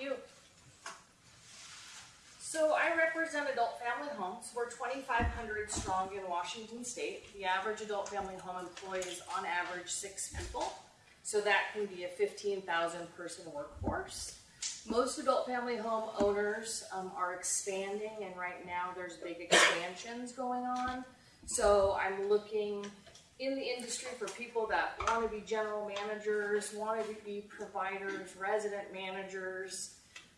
you. So I represent adult family homes. We're 2,500 strong in Washington State. The average adult family home employs on average six people. So that can be a 15,000 person workforce. Most adult family home owners um, are expanding and right now there's big expansions going on. So I'm looking in the industry for people that want to be general managers, want to be providers, resident managers,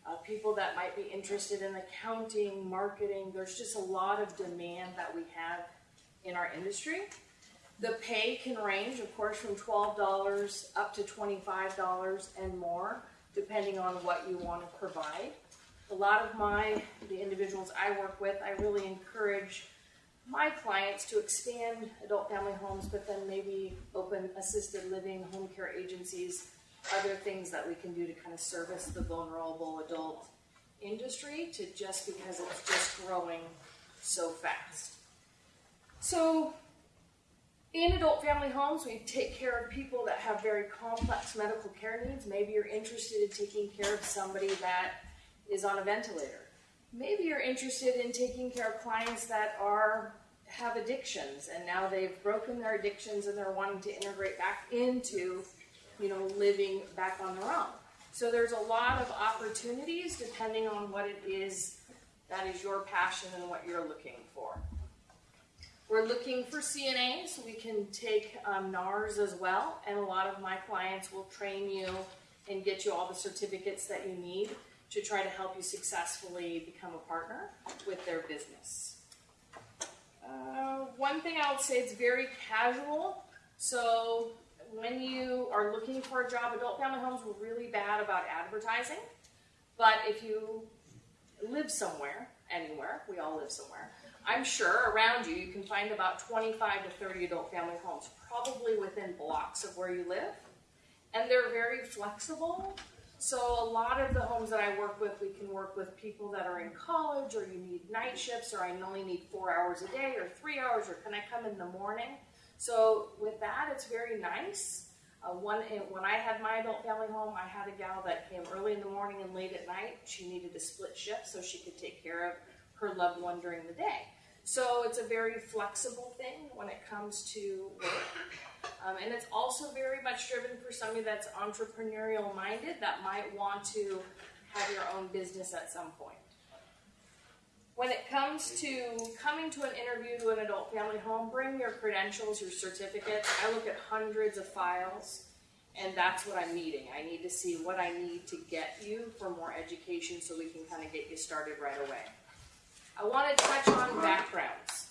uh, people that might be interested in accounting, marketing. There's just a lot of demand that we have in our industry. The pay can range, of course, from $12 up to $25 and more, depending on what you want to provide. A lot of my, the individuals I work with, I really encourage my clients to expand adult family homes, but then maybe open assisted living, home care agencies, other things that we can do to kind of service the vulnerable adult industry to just because it's just growing so fast. So in adult family homes, we take care of people that have very complex medical care needs. Maybe you're interested in taking care of somebody that is on a ventilator. Maybe you're interested in taking care of clients that are have addictions and now they've broken their addictions and they're wanting to integrate back into, you know, living back on their own. So there's a lot of opportunities depending on what it is that is your passion and what you're looking for. We're looking for CNA, so we can take um, NARS as well, and a lot of my clients will train you and get you all the certificates that you need to try to help you successfully become a partner with their business. Uh, one thing I would say it's very casual. So when you are looking for a job, adult family homes were really bad about advertising. But if you live somewhere, anywhere, we all live somewhere, I'm sure around you, you can find about 25 to 30 adult family homes, probably within blocks of where you live. And they're very flexible. So a lot of the homes that I work with, we can work with people that are in college or you need night shifts or I only need four hours a day or three hours or can I come in the morning? So with that, it's very nice. Uh, one, when I had my adult family home, I had a gal that came early in the morning and late at night. She needed a split shift so she could take care of her loved one during the day. So it's a very flexible thing when it comes to work. Um, and it's also very much driven for somebody that's entrepreneurial minded that might want to have your own business at some point. When it comes to coming to an interview to an adult family home, bring your credentials, your certificates. I look at hundreds of files and that's what I'm needing. I need to see what I need to get you for more education so we can kind of get you started right away. I want to touch on backgrounds.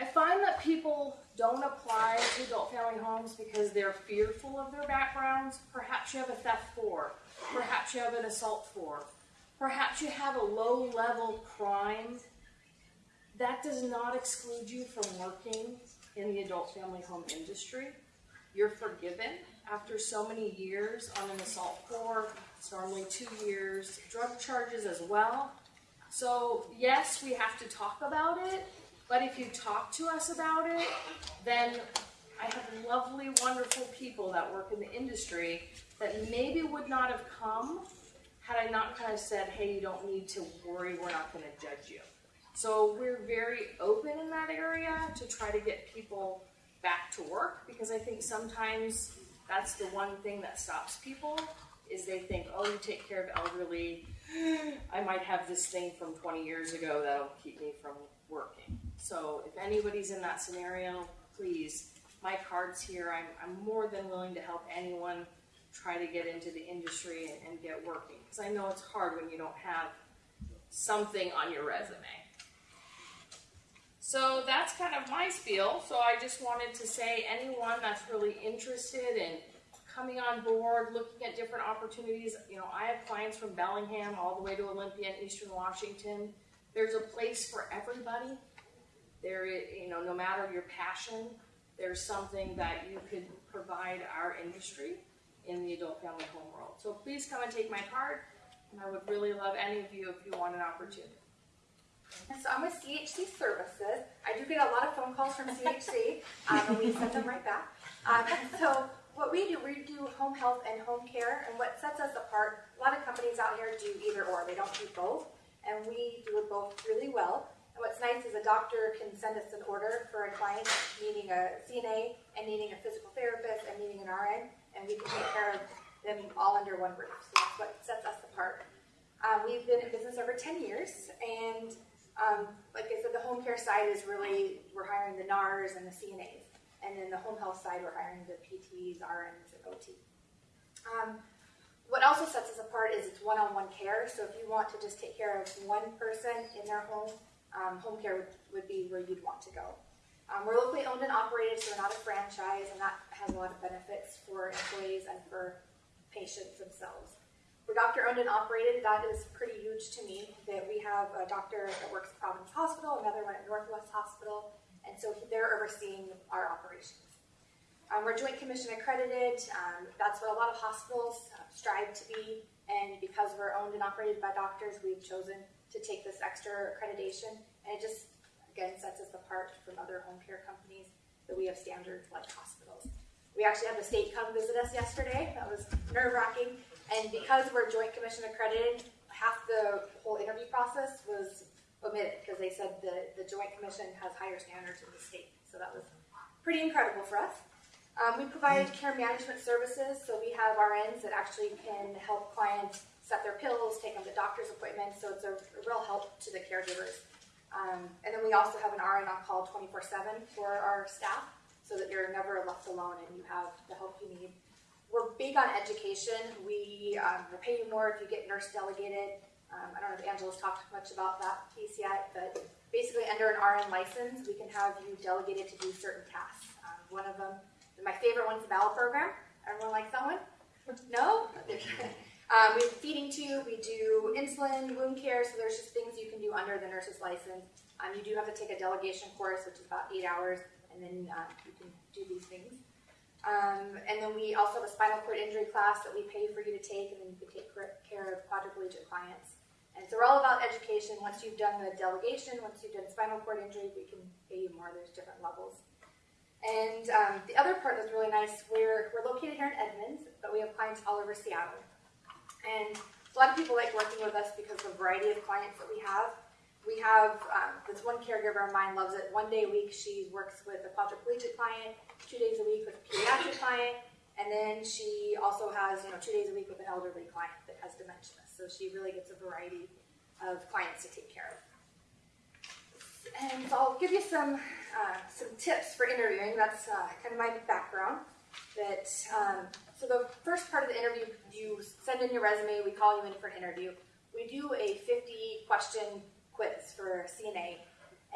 I find that people don't apply to adult family homes because they're fearful of their backgrounds. Perhaps you have a theft for, perhaps you have an assault for, perhaps you have a low level crime. That does not exclude you from working in the adult family home industry. You're forgiven after so many years on an assault for. It's normally two years. Drug charges as well. So yes, we have to talk about it, but if you talk to us about it, then I have lovely, wonderful people that work in the industry that maybe would not have come had I not kind of said, hey, you don't need to worry, we're not going to judge you. So we're very open in that area to try to get people back to work because I think sometimes that's the one thing that stops people is they think, oh, you take care of elderly, I might have this thing from 20 years ago that'll keep me from working. So if anybody's in that scenario, please, my card's here. I'm, I'm more than willing to help anyone try to get into the industry and, and get working. Because I know it's hard when you don't have something on your resume. So that's kind of my spiel. So I just wanted to say anyone that's really interested in coming on board, looking at different opportunities. You know, I have clients from Bellingham all the way to Olympia and Eastern Washington. There's a place for everybody. There, you know, no matter your passion, there's something that you could provide our industry in the adult family home world. So please come and take my card, and I would really love any of you if you want an opportunity. So I'm with CHC Services. I do get a lot of phone calls from CHC, um, and we send them right back. Um, so what we do, we do home health and home care, and what sets us apart, a lot of companies out here do either or, they don't do both, and we do it both really well. And what's nice is a doctor can send us an order for a client needing a CNA and needing a physical therapist and needing an RN, and we can take care of them all under one roof. So that's what sets us apart. Um, we've been in business over 10 years, and um, like I said, the home care side is really, we're hiring the NARS and the CNAs. And then the home health side, we're hiring the PTs, RNs, and OT. Um, what also sets us apart is it's one-on-one care. So if you want to just take care of one person in their home, um, home care would, would be where you'd want to go. Um, we're locally owned and operated, so we're not a franchise, and that has a lot of benefits for employees and for patients themselves. We're doctor owned and operated. That is pretty huge to me. That we have a doctor that works at Providence Hospital, another one at Northwest Hospital, and so they're overseeing our operations. Um, we're Joint Commission accredited. Um, that's what a lot of hospitals uh, strive to be, and because we're owned and operated by doctors, we've chosen to take this extra accreditation, and it just again sets us apart from other home care companies that we have standards like hospitals. We actually had the state come visit us yesterday. That was nerve wracking, and because we're Joint Commission accredited, half the whole interview process was omitted because they said the, the Joint Commission has higher standards in the state. So that was pretty incredible for us. Um, we provide care management services, so we have RNs that actually can help clients set their pills, take them to doctor's appointments, so it's a, a real help to the caregivers. Um, and then we also have an RN on call 24 7 for our staff, so that you're never left alone and you have the help you need. We're big on education. We um, will pay you more if you get nurse delegated. Um, I don't know if Angela's talked much about that piece yet, but basically under an RN license, we can have you delegated to do certain tasks. Um, one of them, my favorite one's the bowel program. Everyone likes that one? No? um, we have feeding tube, we do insulin, wound care, so there's just things you can do under the nurse's license. Um, you do have to take a delegation course, which is about eight hours, and then uh, you can do these things. Um, and then we also have a spinal cord injury class that we pay for you to take, and then you can take care of quadriplegic clients. And so we're all about education. Once you've done the delegation, once you've done spinal cord injury, we can pay you more. There's different levels. And um, the other part that's really nice, we're, we're located here in Edmonds, but we have clients all over Seattle. And a lot of people like working with us because of the variety of clients that we have. We have um, this one caregiver of mine loves it. One day a week she works with a quadriplegic client, two days a week with a pediatric client, and then she also has you know two days a week with an elderly client that has dementia. So she really gets a variety of clients to take care of. And so I'll give you some uh, some tips for interviewing. That's uh, kind of my background. That um, so the first part of the interview, you send in your resume. We call you in for an interview. We do a 50 question quiz for CNA.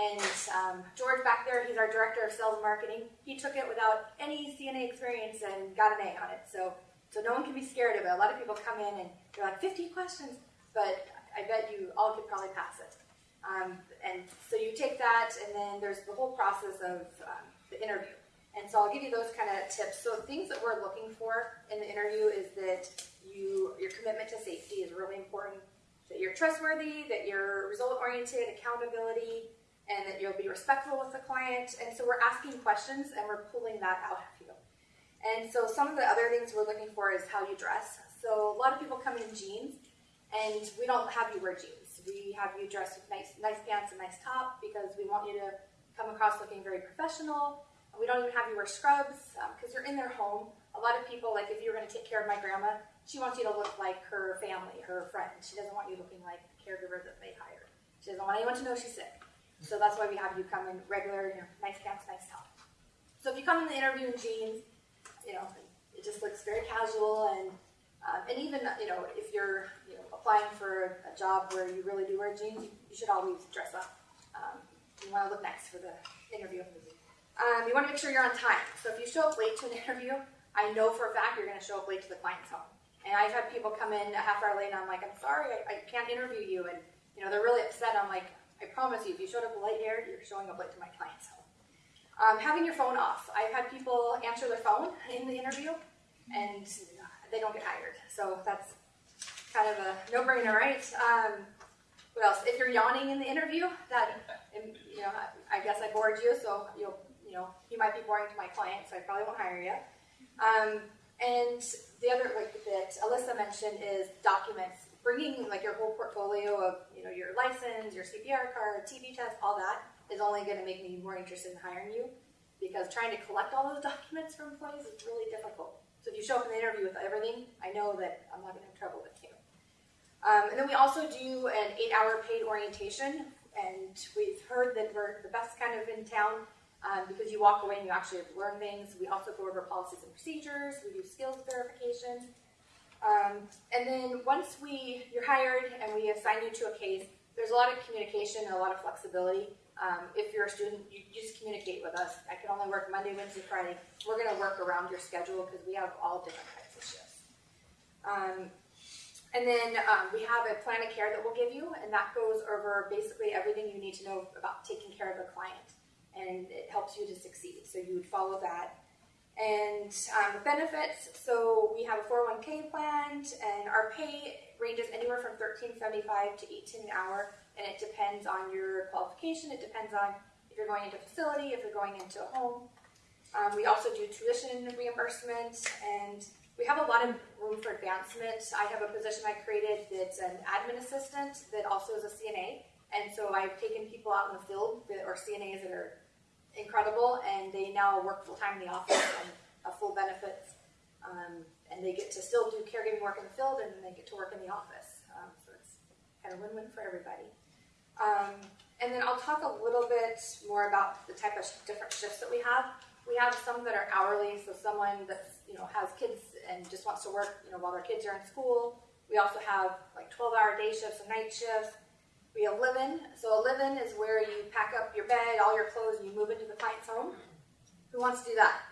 And um, George back there, he's our director of sales and marketing. He took it without any CNA experience and got an A on it. So so no one can be scared of it. A lot of people come in and they're like, 50 questions, but I bet you all could probably pass it. Um, and so you take that, and then there's the whole process of um, the interview. And so I'll give you those kind of tips. So things that we're looking for in the interview is that you your commitment to safety is really important. That you're trustworthy, that you're result oriented, accountability, and that you'll be respectful with the client. And so we're asking questions and we're pulling that out. And so some of the other things we're looking for is how you dress. So a lot of people come in jeans, and we don't have you wear jeans. We have you dress with nice, nice pants and nice top because we want you to come across looking very professional. We don't even have you wear scrubs because um, you're in their home. A lot of people, like if you're going to take care of my grandma, she wants you to look like her family, her friend. She doesn't want you looking like the caregiver that they hired. She doesn't want anyone to know she's sick. So that's why we have you come in regular, you know, nice pants, nice top. So if you come in the interview in jeans, you know, it just looks very casual and um, and even you know if you're you know applying for a job where you really do wear jeans, you, you should always dress up. Um, you want to look nice for the interview. Um, you want to make sure you're on time. So if you show up late to an interview, I know for a fact you're going to show up late to the client's home. And I've had people come in a half hour late, and I'm like, I'm sorry, I, I can't interview you, and you know they're really upset. I'm like, I promise you, if you showed up late here, you're showing up late to my client's home. Um, having your phone off. I've had people answer their phone in the interview and they don't get hired. So that's kind of a no-brainer, right? Um, what else? If you're yawning in the interview, that you know, I guess I bored you, so you'll you know you might be boring to my client, so I probably won't hire you. Um, and the other, like that Alyssa mentioned, is documents. Bringing like your whole portfolio of, you know, your license, your CPR card, TB test, all that is only going to make me more interested in hiring you because trying to collect all those documents from employees is really difficult. So if you show up in the interview with everything, I know that I'm not going to have trouble with you. Um, and then we also do an eight-hour paid orientation, and we've heard that we're the best kind of in town um, because you walk away and you actually learn things. We also go over policies and procedures. We do skills verification. Um, and then once we you're hired and we assign you to a case, there's a lot of communication and a lot of flexibility. Um, if you're a student, you, just communicate with us. I can only work Monday, Wednesday, Friday. We're going to work around your schedule because we have all different types of shifts. Um, and then um, we have a plan of care that we'll give you, and that goes over basically everything you need to know about taking care of a client, and it helps you to succeed. So you would follow that. And um, benefits, so we have a 401k plan, and our pay ranges anywhere from 13.75 to 18 an hour, and it depends on your qualification. It depends on if you're going into a facility, if you're going into a home. Um, we also do tuition reimbursement, and we have a lot of room for advancement. I have a position I created that's an admin assistant that also is a CNA, and so I've taken people out in the field that are CNAs that are incredible, and they now work full time in the office and have full benefits, um, and they get to still do caregiving work in the field, and they get to work in the office. Um, so it's kind of win-win for everybody. Um, and then I'll talk a little bit more about the type of different shifts that we have. We have some that are hourly, so someone that you know has kids and just wants to work, you know, while their kids are in school. We also have like 12-hour day shifts and night shifts. We have live-in. So a live-in is where you pack up your bed, all your clothes, and you move into the client's home. Who wants to do that?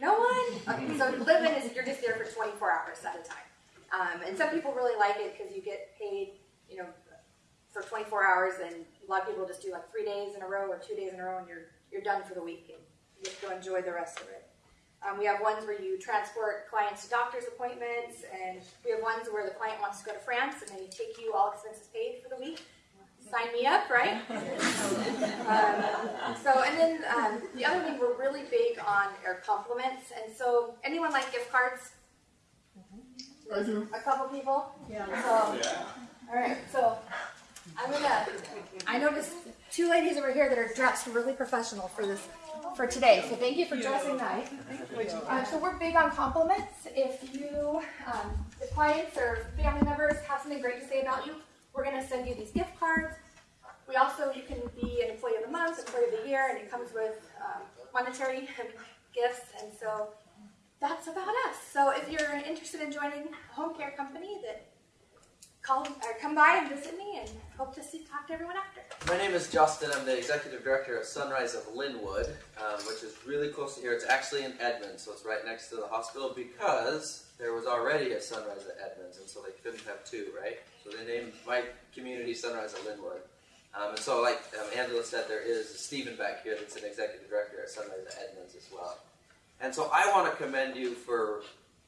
No one? Okay, so live-in is you're just there for 24 hours at a time. Um, and some people really like it because you get paid, you know, for 24 hours, and a lot of people just do like three days in a row or two days in a row, and you're you're done for the week, and you get to enjoy the rest of it. Um, we have ones where you transport clients to doctor's appointments, and we have ones where the client wants to go to France, and they take you all expenses paid for the week. Sign me up, right? um, so, and then um, the other thing we're really big on are compliments, and so anyone like gift cards? I do. A couple people. Yeah. So, all right. So I'm gonna. I noticed two ladies over here that are dressed really professional for this for today. So thank you for dressing nice. Um, so we're big on compliments. If you, um, if clients or family members have something great to say about you, we're gonna send you these gift cards. We also, you can be an employee of the month, employee of the year, and it comes with um, monetary gifts. And so that's about us. So if you're interested in joining a home care company, that call or come by and visit me, and hope to see talk to everyone after. My name is Justin. I'm the executive director of Sunrise of Lynnwood, um, which is really close to here. It's actually in Edmonds, so it's right next to the hospital because there was already a Sunrise at Edmonds, and so they couldn't have two, right? So they named my community Sunrise at Lynnwood. Um, and so, like um, Angela said, there is Stephen back here that's an executive director at Sunrise at Edmonds as well. And so I want to commend you for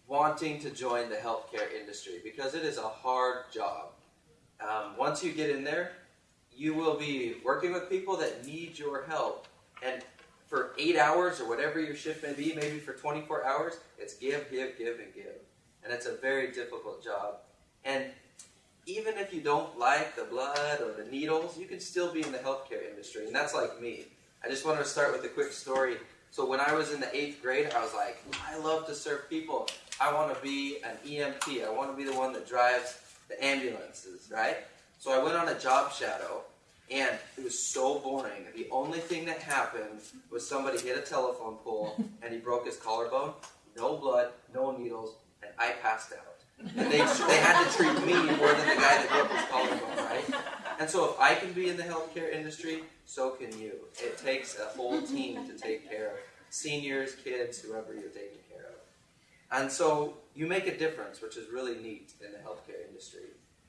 wanting to join the healthcare industry because it is a hard job. Um, once you get in there, you will be working with people that need your help. And for eight hours or whatever your shift may be, maybe for 24 hours, it's give, give, give, and give. And it's a very difficult job. And even if you don't like the blood or the needles, you can still be in the healthcare industry. And that's like me. I just want to start with a quick story. So when I was in the eighth grade, I was like, I love to serve people. I want to be an EMT. I want to be the one that drives the ambulances, right? So I went on a job shadow, and it was so boring. The only thing that happened was somebody hit a telephone pole, and he broke his collarbone. No blood, no needles, and I passed out. And they, they had to treat me more than the guy that broke his collarbone, right? And so if I can be in the healthcare industry, so can you. It takes a whole team to take care of seniors, kids, whoever you're taking care of. And so you make a difference, which is really neat in the healthcare industry.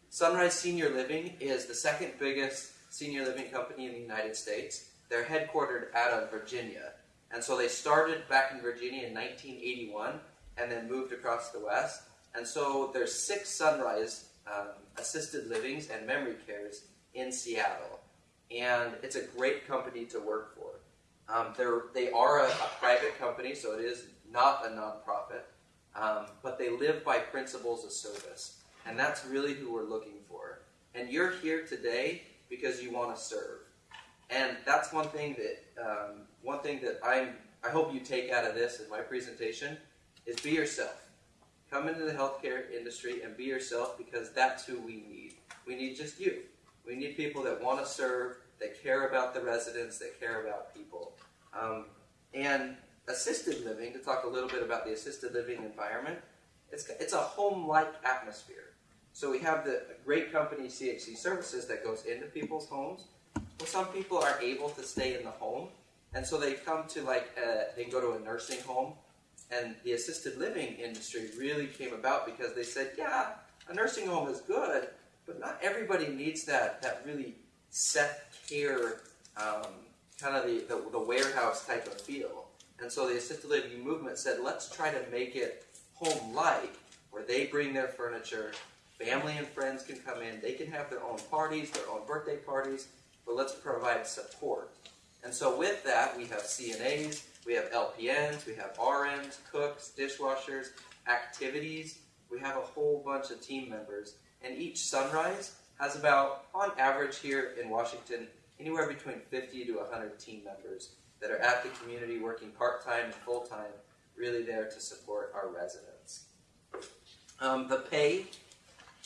Sunrise Senior Living is the second biggest senior living company in the United States. They're headquartered out of Virginia. And so they started back in Virginia in 1981 and then moved across the West. And so there's six Sunrise um, assisted livings and memory cares in Seattle. And it's a great company to work for. Um, they're, they are a, a private company, so it is not a nonprofit, um, but they live by principles of service. And that's really who we're looking for. And you're here today because you want to serve. And that's one thing that um, one thing that I'm I hope you take out of this in my presentation is be yourself. Come into the healthcare industry and be yourself because that's who we need. We need just you. We need people that want to serve, that care about the residents, that care about people. Um, and assisted living, to talk a little bit about the assisted living environment, it's, it's a home-like atmosphere. So we have the great company CHC Services that goes into people's homes. Well, some people are able to stay in the home, and so they come to like uh, they go to a nursing home, and the assisted living industry really came about because they said, yeah, a nursing home is good, but not everybody needs that that really set care, um, kind of the, the the warehouse type of feel. And so the assisted living movement said, let's try to make it home-like, where they bring their furniture, family and friends can come in, they can have their own parties, their own birthday parties, but let's provide support. And so with that, we have CNAs, we have LPNs, we have RNs, cooks, dishwashers, activities. We have a whole bunch of team members. And each sunrise has about, on average here in Washington, anywhere between 50 to 100 team members that are at the community working part-time and full-time, really there to support our residents. Um, the pay,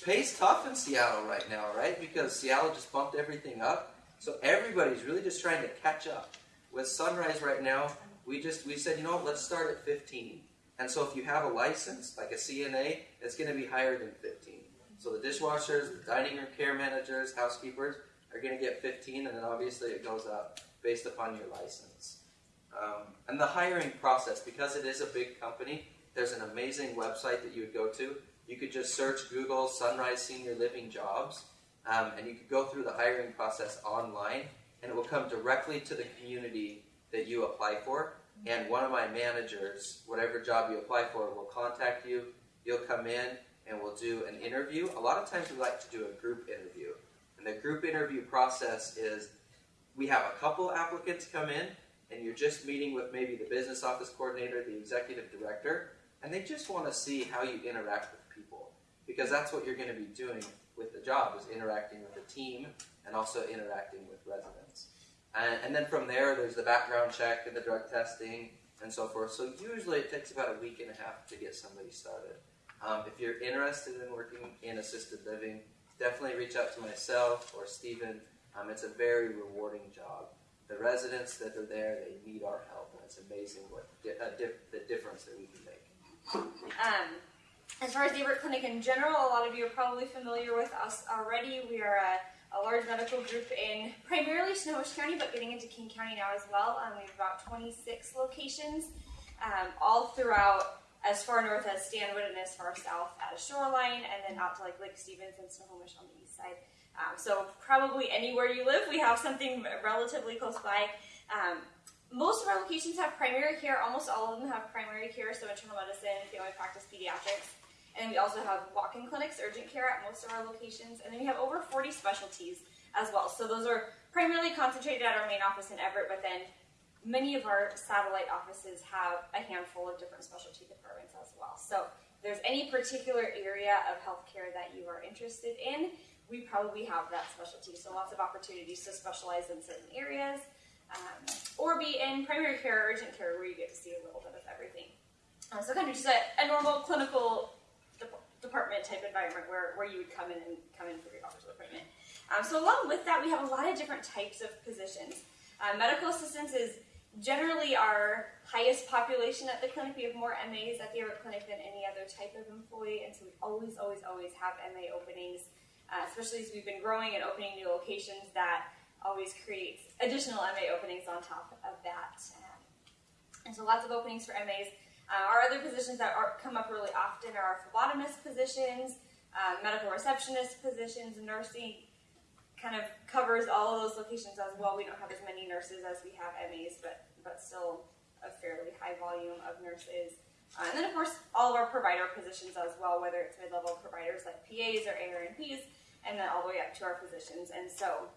pay's tough in Seattle right now, right? Because Seattle just bumped everything up. So everybody's really just trying to catch up. With Sunrise right now, we just we said, you know what, let's start at 15. And so if you have a license, like a CNA, it's going to be higher than 15. So the dishwashers, the dining room care managers, housekeepers are going to get 15, and then obviously it goes up based upon your license. Um, and the hiring process, because it is a big company, there's an amazing website that you would go to. You could just search Google Sunrise Senior Living Jobs, um, and you could go through the hiring process online, and it will come directly to the community that you apply for. And one of my managers, whatever job you apply for, will contact you. You'll come in, and we'll do an interview. A lot of times we like to do a group interview. And the group interview process is we have a couple applicants come in, and you're just meeting with maybe the business office coordinator, the executive director, and they just want to see how you interact with. Because that's what you're going to be doing with the job, is interacting with the team and also interacting with residents. And, and then from there, there's the background check and the drug testing and so forth. So usually it takes about a week and a half to get somebody started. Um, if you're interested in working in assisted living, definitely reach out to myself or Stephen. Um, it's a very rewarding job. The residents that are there, they need our help, and it's amazing what di- uh, dif- the difference that we can make. Um, as far as the Everett Clinic in general, a lot of you are probably familiar with us already. We are a, a large medical group in primarily Snohomish County, but getting into King County now as well. Um, we have about 26 locations, um, all throughout as far north as Stanwood and as far south as Shoreline, and then out to like Lake Stevens and Snohomish on the east side. Um, so probably anywhere you live, we have something relatively close by. Um, most of our locations have primary care. Almost all of them have primary care, so internal medicine, family practice, pediatrics. And we also have walk-in clinics, urgent care at most of our locations. And then we have over 40 specialties as well. So those are primarily concentrated at our main office in Everett, but then many of our satellite offices have a handful of different specialty departments as well. So if there's any particular area of healthcare that you are interested in, we probably have that specialty. So lots of opportunities to specialize in certain areas um, or be in primary care or urgent care where you get to see a little bit of everything. Uh, so kind of just a, a normal clinical de- department type environment where, where you would come in and come in for your doctor's appointment. Um, so along with that, we have a lot of different types of positions. Uh, medical assistants is generally our highest population at the clinic. We have more MAs at the Everett Clinic than any other type of employee, and so we always, always, always have MA openings, uh, especially as we've been growing and opening new locations. That always creates additional MA openings on top of that. Um, and so lots of openings for MAs. Uh, our other positions that are, come up really often are our phlebotomist positions, uh, medical receptionist positions, nursing kind of covers all of those locations as well. We don't have as many nurses as we have MAs, but but still a fairly high volume of nurses. Uh, and then of course all of our provider positions as well, whether it's mid-level providers like PAs or ARNPs, and then all the way up to our physicians. And so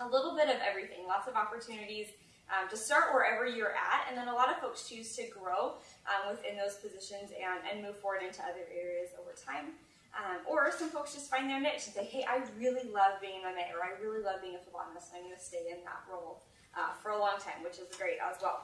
a little bit of everything, lots of opportunities. Um, to start wherever you're at, and then a lot of folks choose to grow um, within those positions and, and move forward into other areas over time. Um, or some folks just find their niche and say, hey, I really love being an MA, or I really love being a phlebotomist, and I'm going to stay in that role uh, for a long time, which is great as well.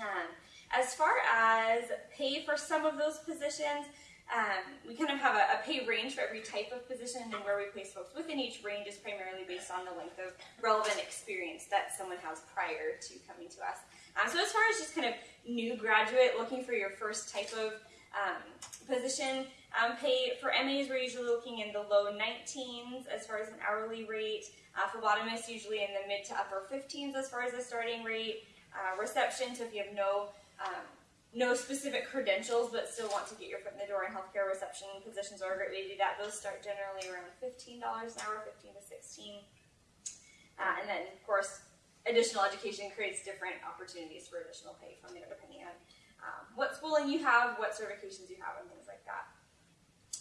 Um, as far as pay for some of those positions, um, we kind of have a, a, pay range for every type of position, and where we place folks within each range is primarily based on the length of relevant experience that someone has prior to coming to us. Um, so, as far as just kind of new graduate looking for your first type of um, position, um, pay for MAs, we're usually looking in the low 19s as far as an hourly rate. Uh, phlebotomists usually in the mid to upper 15s as far as the starting rate. Uh, reception, so if you have no um, no specific credentials but still want to get your foot in the door in healthcare reception positions are a great way to do that. Those start generally around $15 an hour, 15 to 16 uh, And then, of course, additional education creates different opportunities for additional pay from there depending on um, what schooling you have, what certifications you have, and things like that.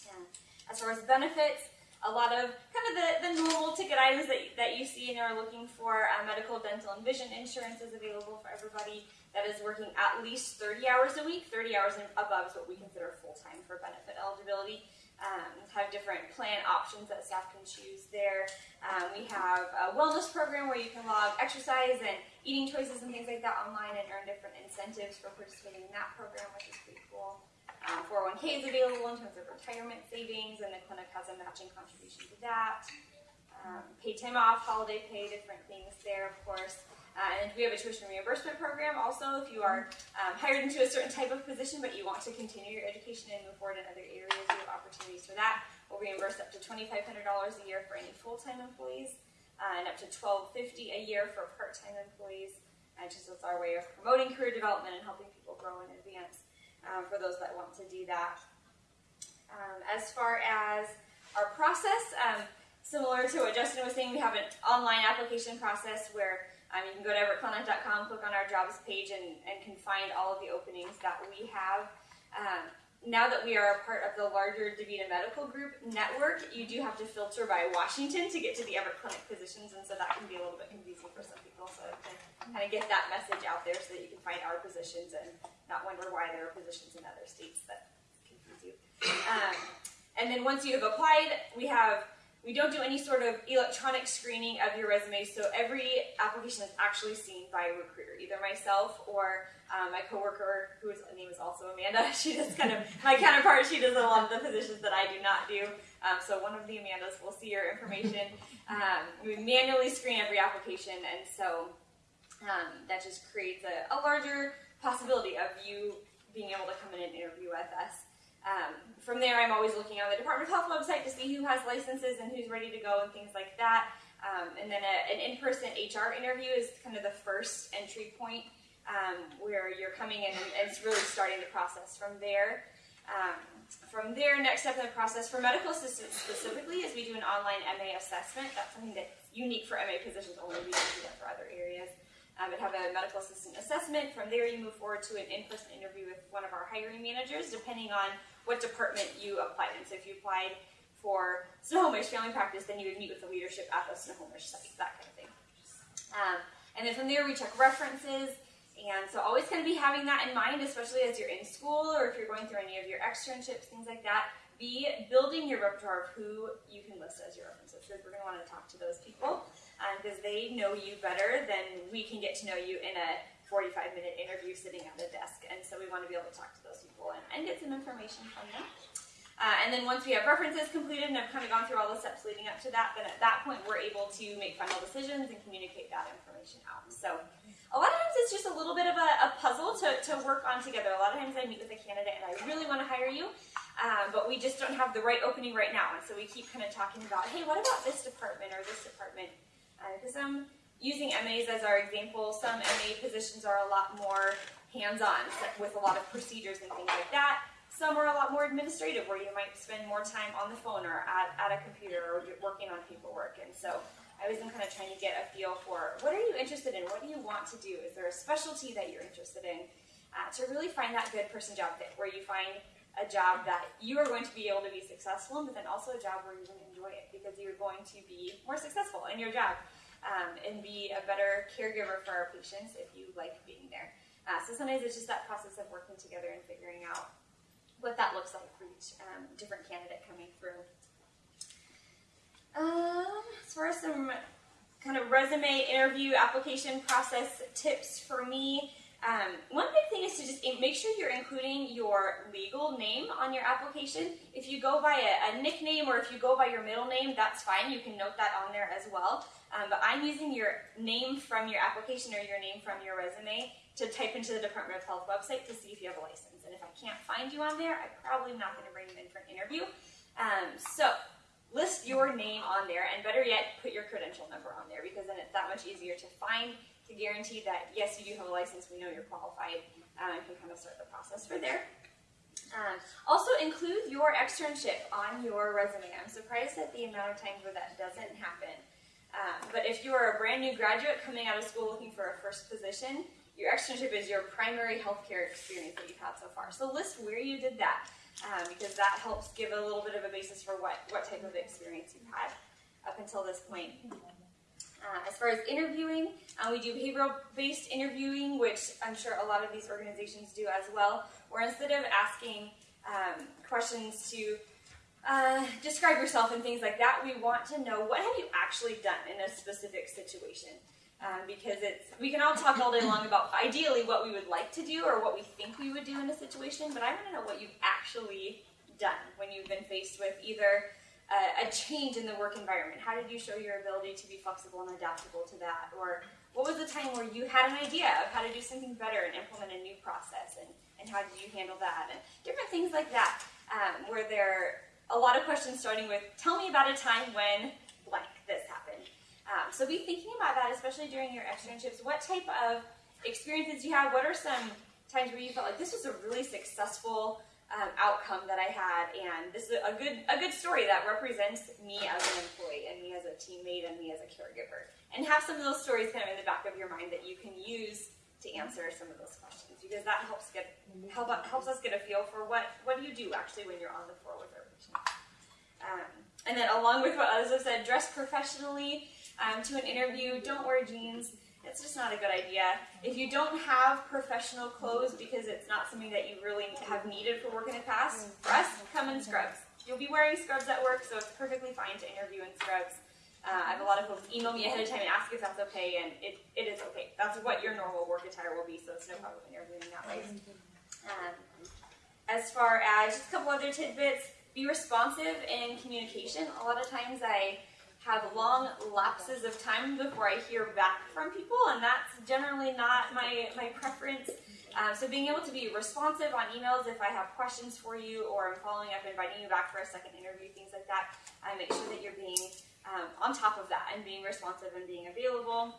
And as far as benefits, a lot of kind of the, the normal ticket items that, that you see and are looking for. Uh, medical, dental, and vision insurance is available for everybody that is working at least 30 hours a week. 30 hours and above is what we consider full time for benefit eligibility. Um, have different plan options that staff can choose there. Um, we have a wellness program where you can log exercise and eating choices and things like that online and earn different incentives for participating in that program, which is pretty cool. Um, 401k is available in terms of retirement savings, and the clinic has a matching contribution to that. Um, paid time off, holiday pay, different things there, of course. Uh, and we have a tuition reimbursement program also if you are um, hired into a certain type of position but you want to continue your education and move forward in other areas, we have opportunities for that. We'll reimburse up to $2,500 a year for any full-time employees uh, and up to 1,250 a year for part-time employees. And just as our way of promoting career development and helping people grow and advance um, for those that want to do that. Um, as far as our process, um, similar to what Justin was saying, we have an online application process where um, you can go to everettclinic.com, click on our jobs page, and, and can find all of the openings that we have. Um, now that we are a part of the larger DaVita Medical Group network, you do have to filter by Washington to get to the Everett Clinic positions, and so that can be a little bit confusing for some people. So to kind of get that message out there so that you can find our positions and not wonder why there are positions in other states that confuse you. Um, and then once you have applied, we have we don't do any sort of electronic screening of your resume, so every application is actually seen by a recruiter, either myself or um, my coworker, whose name is also Amanda. She does kind of my counterpart. She does a lot of the positions that I do not do. Um, so one of the Amandas will see your information. Um, we manually screen every application, and so um, that just creates a, a larger possibility of you being able to come in and interview with us. Um, from there, I'm always looking on the Department of Health website to see who has licenses and who's ready to go and things like that. Um, and then a, an in-person HR interview is kind of the first entry point um, where you're coming in and it's really starting the process from there. Um, from there, next step in the process for medical assistants specifically is we do an online MA assessment. That's something that's unique for MA positions only. We don't do that for other areas. Um, and have a medical assistant assessment. From there, you move forward to an in-person interview with one of our hiring managers, depending on what department you applied in. So if you applied for Snohomish Family Practice, then you would meet with the leadership at the Snohomish site, that kind of thing. Um, and then from there, we check references. And so always kind of be having that in mind, especially as you're in school or if you're going through any of your externships, things like that. Be building your repertoire of who you can list as your references we're going to want to talk to those people because um, they know you better than we can get to know you in a 45 minute interview sitting at a desk. And so we want to be able to talk to those people and, and get some information from them. Uh, and then once we have references completed and have kind of gone through all the steps leading up to that, then at that point we're able to make final decisions and communicate that information out. So a lot of times it's just a little bit of a, a puzzle to, to work on together. A lot of times I meet with a candidate and I really want to hire you, um, but we just don't have the right opening right now. And so we keep kind of talking about, hey, what about this department or this department? Because uh, I'm using MAs as our example. Some MA positions are a lot more hands-on with a lot of procedures and things like that. Some are a lot more administrative, where you might spend more time on the phone or at, at a computer or working on paperwork. And so I was kind of trying to get a feel for what are you interested in? What do you want to do? Is there a specialty that you're interested in? Uh, to really find that good person job fit, where you find a job that you are going to be able to be successful in, but then also a job where you're going to enjoy it because you're going to be more successful in your job. Um, and be a better caregiver for our patients if you like being there. Uh, so sometimes it's just that process of working together and figuring out what that looks like for each um, different candidate coming through. Um, as far as some kind of resume interview application process tips for me, um, one big thing is to just make sure you're including your legal name on your application. If you go by a, a nickname or if you go by your middle name, that's fine. You can note that on there as well. Um, but I'm using your name from your application or your name from your resume to type into the Department of Health website to see if you have a license. And if I can't find you on there, I probably am not going to bring you in for an interview. Um, so list your name on there, and better yet, put your credential number on there because then it's that much easier to find to guarantee that yes, you do have a license, we know you're qualified, um, and can kind of start the process for there. Um, also, include your externship on your resume. I'm surprised at the amount of times where that doesn't happen. Um, but if you are a brand new graduate coming out of school looking for a first position, your externship is your primary healthcare experience that you've had so far. So list where you did that um, because that helps give a little bit of a basis for what, what type of experience you've had up until this point. Uh, as far as interviewing, uh, we do behavioral based interviewing, which I'm sure a lot of these organizations do as well, where instead of asking um, questions to uh, describe yourself and things like that, we want to know what have you actually done in a specific situation. Um, because it's we can all talk all day long about ideally what we would like to do or what we think we would do in a situation, but I want to know what you've actually done when you've been faced with either a, a change in the work environment. How did you show your ability to be flexible and adaptable to that? Or what was the time where you had an idea of how to do something better and implement a new process, and, and how did you handle that? And different things like that, um, where there are a lot of questions starting with, tell me about a time when blank this happened. Um, so be thinking about that, especially during your externships. What type of experiences do you have? What are some times where you felt like this was a really successful um, outcome that I had, and this is a good a good story that represents me as an employee and me as a teammate and me as a caregiver. And have some of those stories kind of in the back of your mind that you can use to answer some of those questions because that helps get help helps us get a feel for what what do you do actually when you're on the floor with our patients. Um, and then along with what others have said, dress professionally um, to an interview. Don't wear jeans. It's just not a good idea. If you don't have professional clothes because it's not something that you really have needed for work in the past, for us, come in scrubs. You'll be wearing scrubs at work, so it's perfectly fine to interview in scrubs. Uh, I have a lot of folks email me ahead of time and ask if that's okay, and it, it is okay. That's what your normal work attire will be, so it's no problem interviewing that way. Um, as far as just a couple other tidbits, be responsive in communication. A lot of times I have long lapses of time before I hear back from people, and that's generally not my, my preference. Um, so being able to be responsive on emails if I have questions for you or I'm following up, inviting you back for a second interview, things like that, I make sure that you're being um, on top of that and being responsive and being available.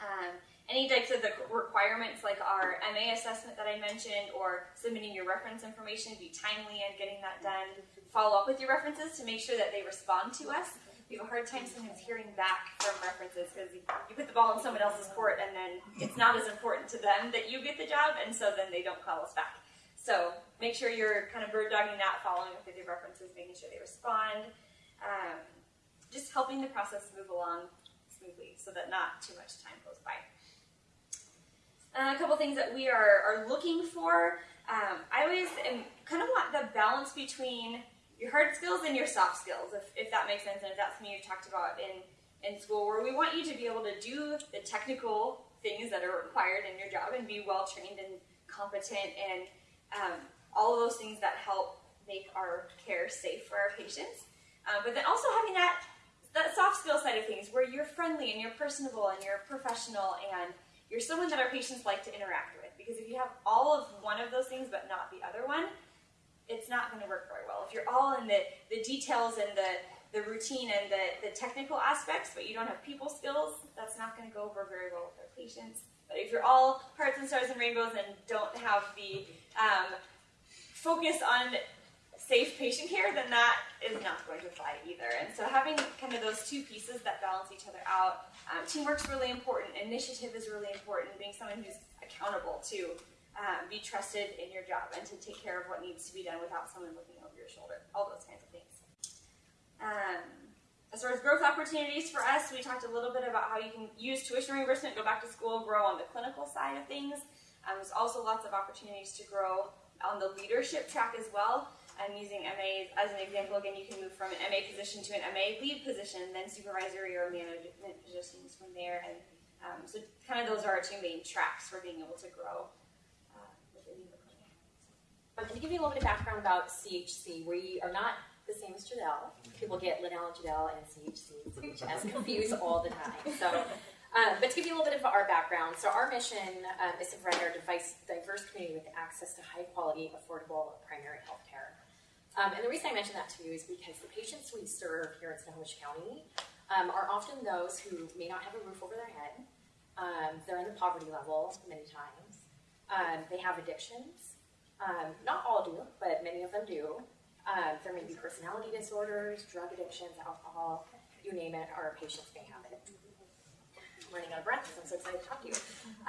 Um, any types of the requirements like our MA assessment that I mentioned or submitting your reference information, be timely and getting that done. Follow up with your references to make sure that they respond to us. We have a hard time sometimes hearing back from references because you, you put the ball in someone else's court and then it's not as important to them that you get the job and so then they don't call us back. So make sure you're kind of bird dogging that, following up with your references, making sure they respond. Um, just helping the process move along smoothly so that not too much time goes by. Uh, a couple things that we are, are looking for. Um, I always am, kind of want the balance between your hard skills and your soft skills, if, if that makes sense, and if that's something you've talked about in, in school, where we want you to be able to do the technical things that are required in your job and be well trained and competent and um, all of those things that help make our care safe for our patients. Um, but then also having that that soft skill side of things, where you're friendly and you're personable and you're professional and you're someone that our patients like to interact with. Because if you have all of one of those things but not the other one, it's not going to work very well. If you're all in the, the details and the, the routine and the, the technical aspects, but you don't have people skills, that's not going to go over very well with our patients. But if you're all hearts and stars and rainbows and don't have the um, focus on safe patient care, then that is not going to fly either. And so having kind of those two pieces that balance each other out, um, teamwork's really important, initiative is really important, being someone who's accountable to um, be trusted in your job and to take care of what needs to be done without someone looking over your shoulder, all those kinds of things. Um, as far as growth opportunities for us, we talked a little bit about how you can use tuition reimbursement, go back to school, grow on the clinical side of things. Um, there's also lots of opportunities to grow on the leadership track as well. I'm using MA as an example. Again, you can move from an MA position to an MA lead position, then supervisory or management positions from there. And um, so, kind of those are our two main tracks for being able to grow uh, within the clinic. Um, to give you a little bit of background about CHC, we are not the same as Jadell. People get Liddell and Jadell and CHC, CHS confused all the time. So, um, but to give you a little bit of our background, so our mission um, is to provide our device, diverse community with access to high quality, affordable primary health care. Um, and the reason I mention that to you is because the patients we serve here in Snohomish County um, are often those who may not have a roof over their head. Um, they're in the poverty level many times. Um, they have addictions. Um, not all do, but many of them do. Um, there may be personality disorders, drug addictions, alcohol, you name it, our patients may have it. I'm running out of breath because I'm so excited to talk to you.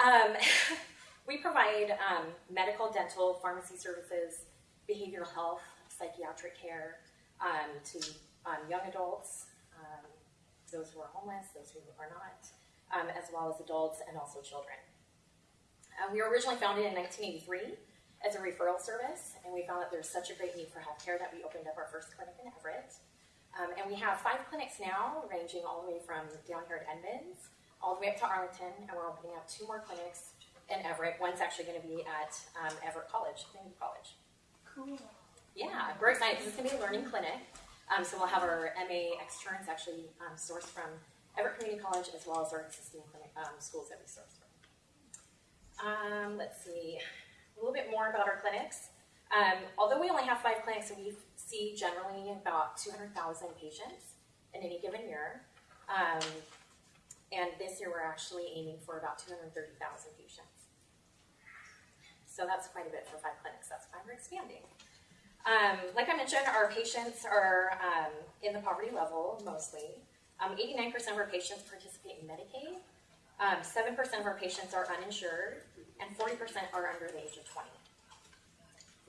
Um, we provide um, medical, dental, pharmacy services, behavioral health, psychiatric care um, to um, young adults, those who are homeless, those who are not, as well as adults and also children. Uh, we were originally founded in 1983 as a referral service, and we found that there's such a great need for healthcare that we opened up our first clinic in Everett. Um, and we have five clinics now, ranging all the way from down here at Edmonds, all the way up to Arlington, and we're opening up two more clinics in Everett. One's actually going to be at um, Everett College, Community College. Cool. Yeah, we're excited because it's going to be a learning clinic. Um, so we'll have our MA externs actually um, sourced from Everett Community College as well as our existing clinic um, schools that we source from. Um, let's see a little bit more about our clinics. Um, although we only have five clinics, we see generally about 200,000 patients in any given year. Um, and this year we're actually aiming for about 230,000 patients. So that's quite a bit for five clinics. That's why we're expanding. Um, like I mentioned, our patients are um, in the poverty level mostly. 89% of our patients participate in Medicaid. 7% of our patients are uninsured, and 40% are under the age of 20.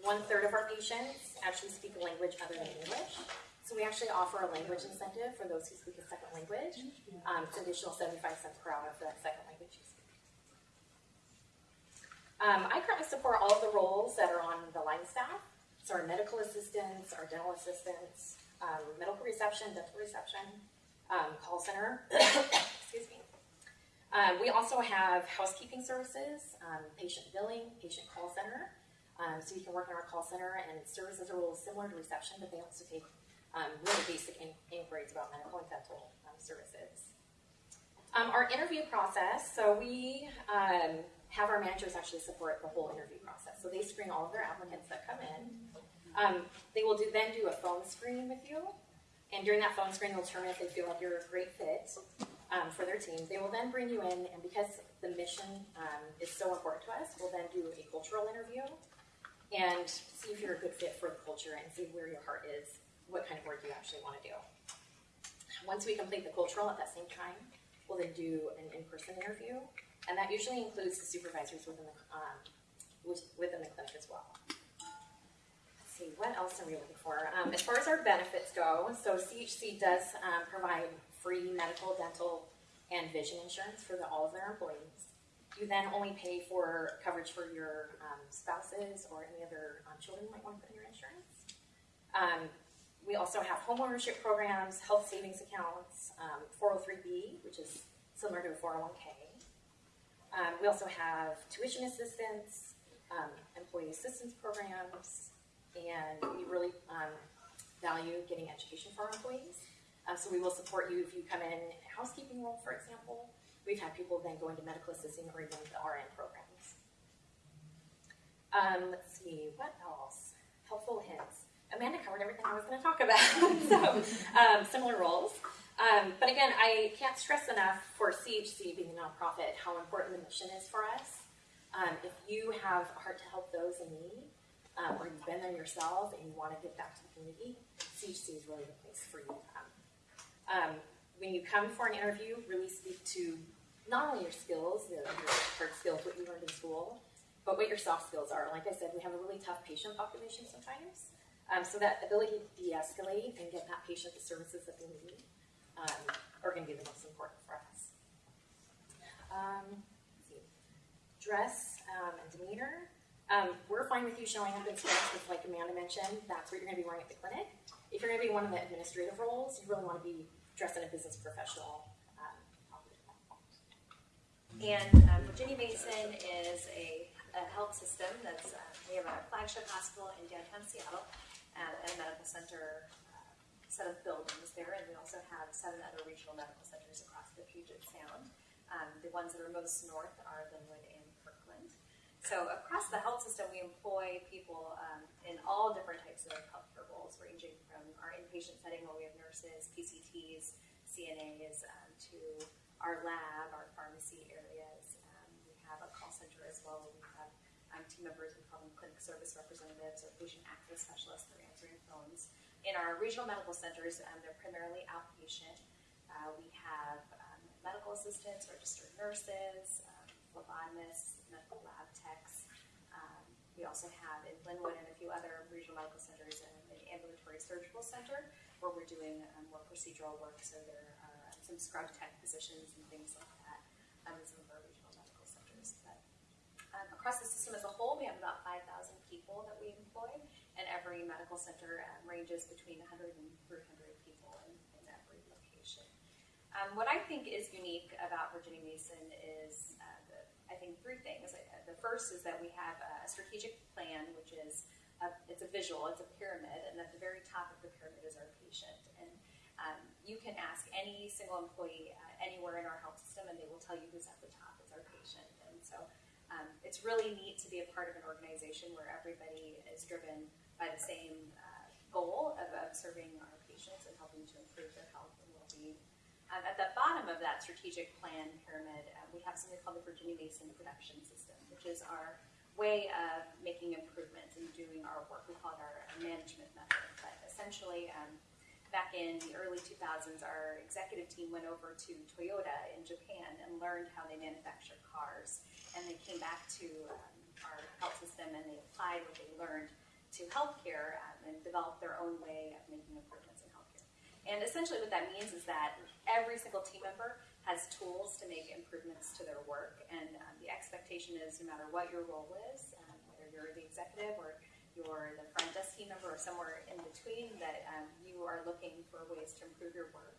One third of our patients actually speak a language other than English. So we actually offer a language incentive for those who speak a second language. Um, it's an additional 75 cents per hour for that second language you speak. Um, I currently support all of the roles that are on the line staff. So our medical assistants, our dental assistants, um, medical reception, dental reception, um, call center, excuse me. Um, we also have housekeeping services, um, patient billing, patient call center. Um, so you can work in our call center and services are a little similar to reception, but they also take um, really basic in- inquiries about medical and dental um, services. Um, our interview process, so we have our managers actually support the whole interview process. So they screen all of their applicants that come in. They will do, then do a phone screen with you. And during that phone screen, they'll determine if they feel like you're a great fit um, for their team. They will then bring you in, and because the mission um, is so important to us, we'll then do a cultural interview and see if you're a good fit for the culture and see where your heart is, what kind of work you actually want to do. Once we complete the cultural at that same time, we'll then do an in-person interview, and that usually includes the supervisors within the um, within the clinic as well. See, what else are we looking for? Um, as far as our benefits go, so CHC does um, provide free medical, dental, and vision insurance for the, all of their employees. You then only pay for coverage for your um, spouses or any other um, children you might want to put in your insurance. Um, we also have home ownership programs, health savings accounts, 403b, which is similar to a 401k. Um, we also have tuition assistance, um, employee assistance programs, and we really um, value getting education for our employees. Uh, so we will support you if you come in a housekeeping role, for example. We've had people then go into medical assisting or even the RN programs. Um, let's see, what else? Helpful hints. Amanda covered everything I was going to talk about. so, um, similar roles. Um, but again, I can't stress enough for CHC being a nonprofit how important the mission is for us. Um, if you have a heart to help those in need, um, or you've been there yourself and you want to give back to the community, CHC is really the place for you. Um, when you come for an interview, really speak to not only your skills, your hard skills, what you learned in school, but what your soft skills are. Like I said, we have a really tough patient population sometimes. Um, so that ability to de-escalate and get that patient the services that they need um, are going to be the most important for us. Um. Dress um, and demeanor. Um, we're fine with you showing up in skirts, with, like Amanda mentioned. That's what you're going to be wearing at the clinic. If you're going to be one of the administrative roles, you really want to be dressed in a business professional. Um, And um, Virginia Mason is a, a health system that's, uh, we have a flagship hospital in downtown Seattle uh, and a medical center uh, set of buildings there. And we also have seven other regional medical centers across the Puget Sound. Um, the ones that are most north are Lynnwood. So across the health system, we employ people um, in all different types of healthcare roles, ranging from our inpatient setting where we have nurses, PCTs, CNAs, um, to our lab, our pharmacy areas. Um, we have a call center as well. where We have um, team members, we call them clinic service representatives or patient access specialists. that are answering phones. In our regional medical centers, um, they're primarily outpatient. Uh, we have um, medical assistants, registered nurses, phlebotomists, medical lab techs. Um, we also have in Lynnwood and a few other regional medical centers um, an ambulatory surgical center where we're doing um, more procedural work. So there are um, some scrub tech positions and things like that um, in some of our regional medical centers. But um, across the system as a whole, we have about 5,000 people that we employ, and every medical center um, ranges between 100 and 300 people in, in every location. Um, what I think is unique about Virginia Mason is, the, I think, three things. The first is that we have a strategic plan, which is a, it's a visual, it's a pyramid, and at the very top of the pyramid is our patient. And um, you can ask any single employee uh, anywhere in our health system, and they will tell you who's at the top is our patient. And so um, it's really neat to be a part of an organization where everybody is driven by the same uh, goal of, of serving our patients and helping to improve their health. Um, at the bottom of that strategic plan pyramid, uh, we have something called the Virginia Mason Production System, which is our way of making improvements and doing our work. We call it our, management method. But essentially, um, back in the early 2000s, our executive team went over to Toyota in Japan and learned how they manufacture cars. And they came back to um, our health system and they applied what they learned to healthcare um, and developed their own way of making improvements. And essentially, what that means is that every single team member has tools to make improvements to their work, and um, the expectation is no matter what your role is, um, whether you're the executive or you're the front desk team member or somewhere in between, that um, you are looking for ways to improve your work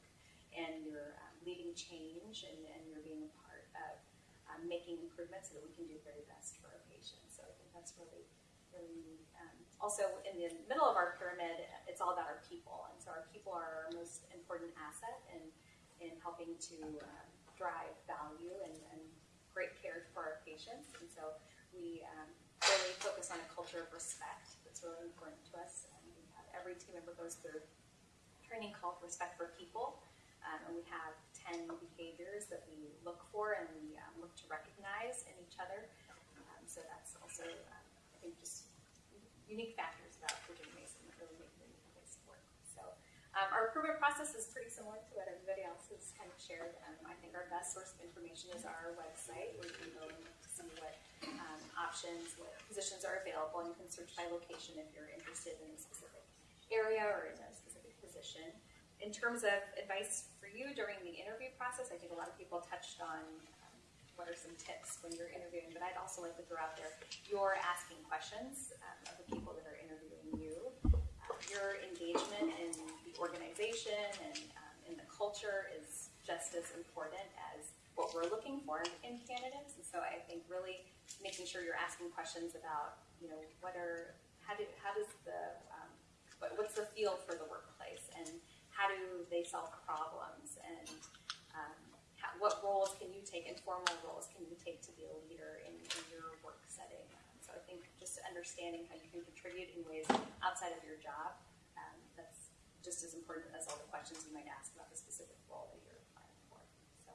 and you're um, leading change and, and you're being a part of um, making improvements so that we can do the very best for our patients. So I think that's really, really. Um, also, in the middle of our pyramid, it's all about our people, and so our people are our most important asset in, in helping to um, drive value and, and great care for our patients. And so we um, really focus on a culture of respect that's really important to us. And we have, every team member goes through training called Respect for People. Um, and we have 10 behaviors that we look for and we um, look to recognize in each other. Um, so that's also, um, I think, just unique factors about Virginia Mason that really make it a work. So um, our recruitment process is pretty similar to what everybody else has kind of shared. Um, I think our best source of information is our website where you can go and see what um, options, what positions are available, and you can search by location if you're interested in a specific area or in a specific position. In terms of advice for you during the interview process, I think a lot of people touched on what are some tips when you're interviewing, but I'd also like to throw out there you're asking questions um, of the people that are interviewing you. Uh, your engagement in the organization and um, in the culture is just as important as what we're looking for in candidates. And so I think really making sure you're asking questions about, you know, what are, how do, how does the, um, what, what's the feel for the workplace and how do they solve problems and what roles can you take, informal roles can you take to be a leader in, in your work setting? Um, so I think just understanding how you can contribute in ways outside of your job, um, that's just as important as all the questions you might ask about the specific role that you're applying for. So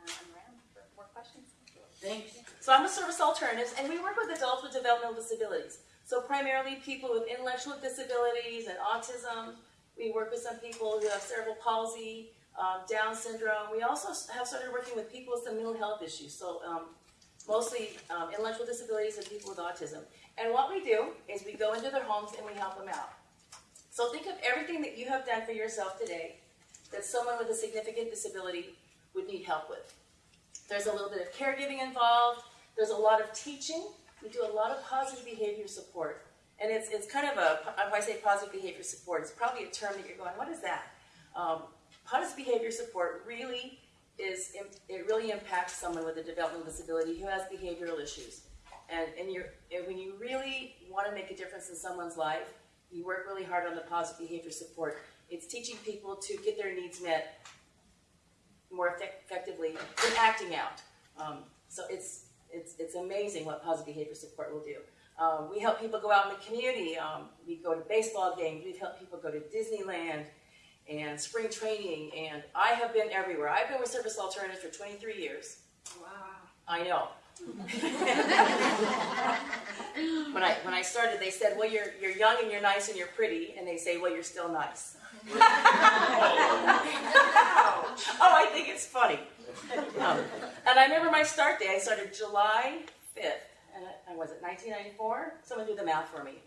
um, I'm around for more questions. Thank you. So I'm a Service Alternatives, and we work with adults with developmental disabilities. So primarily people with intellectual disabilities and autism. We work with some people who have cerebral palsy, um, Down syndrome. We also have started working with people with some mental health issues. So um, mostly um, intellectual disabilities and people with autism. And what we do is we go into their homes and we help them out. So think of everything that you have done for yourself today that someone with a significant disability would need help with. There's a little bit of caregiving involved. There's a lot of teaching. We do a lot of positive behavior support. And it's, it's kind of a, if I say positive behavior support, it's probably a term that you're going, what is that? Um, positive behavior support really is, it really impacts someone with a developmental disability who has behavioral issues. And, and, when you really want to make a difference in someone's life, you work really hard on the positive behavior support. It's teaching people to get their needs met more effect- effectively than acting out. Um, so it's, it's, it's amazing what positive behavior support will do. Um, we help people go out in the community. Um, we go to baseball games. We've helped people go to Disneyland and spring training. And I have been everywhere. I've been with Service Alternatives for 23 years. Wow. I know. when I when I started, they said, "Well, you're you're young and you're nice and you're pretty," and they say, "Well, you're still nice." oh, I think it's funny. Um, and I remember my start day. I started July fifth, and I, was it 1994? Someone do the math for me.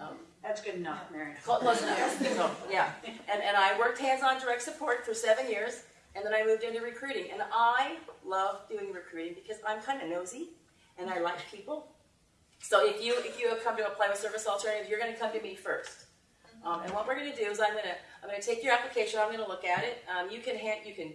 Um, That's good enough, Mary. Close enough. So, yeah. And, and I worked hands-on direct support for seven years, and then I moved into recruiting. And I love doing recruiting because I'm kind of nosy, and I like people. So if you if you have come to apply with Service Alternative, you're going to come to me first. Um, and what we're going to do is I'm going to I'm going to take your application. I'm going to look at it. Um, you can hand you can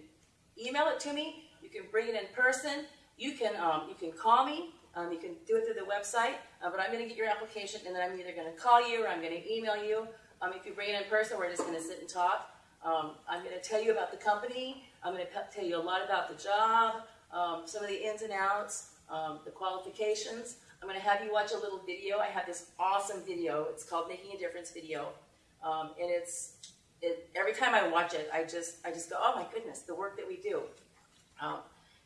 email it to me. You can bring it in person. You can um, you can call me. Um, you can do it through the website, uh, but I'm going to get your application, and then I'm either going to call you or I'm going to email you. Um, if you bring it in person, we're just going to sit and talk. Um, I'm going to tell you about the company. I'm going to tell you a lot about the job, um, some of the ins and outs, um, the qualifications. I'm going to have you watch a little video. I have this awesome video. It's called Making a Difference video, um, and it's it, every time I watch it, I just I just go, oh my goodness, the work that we do,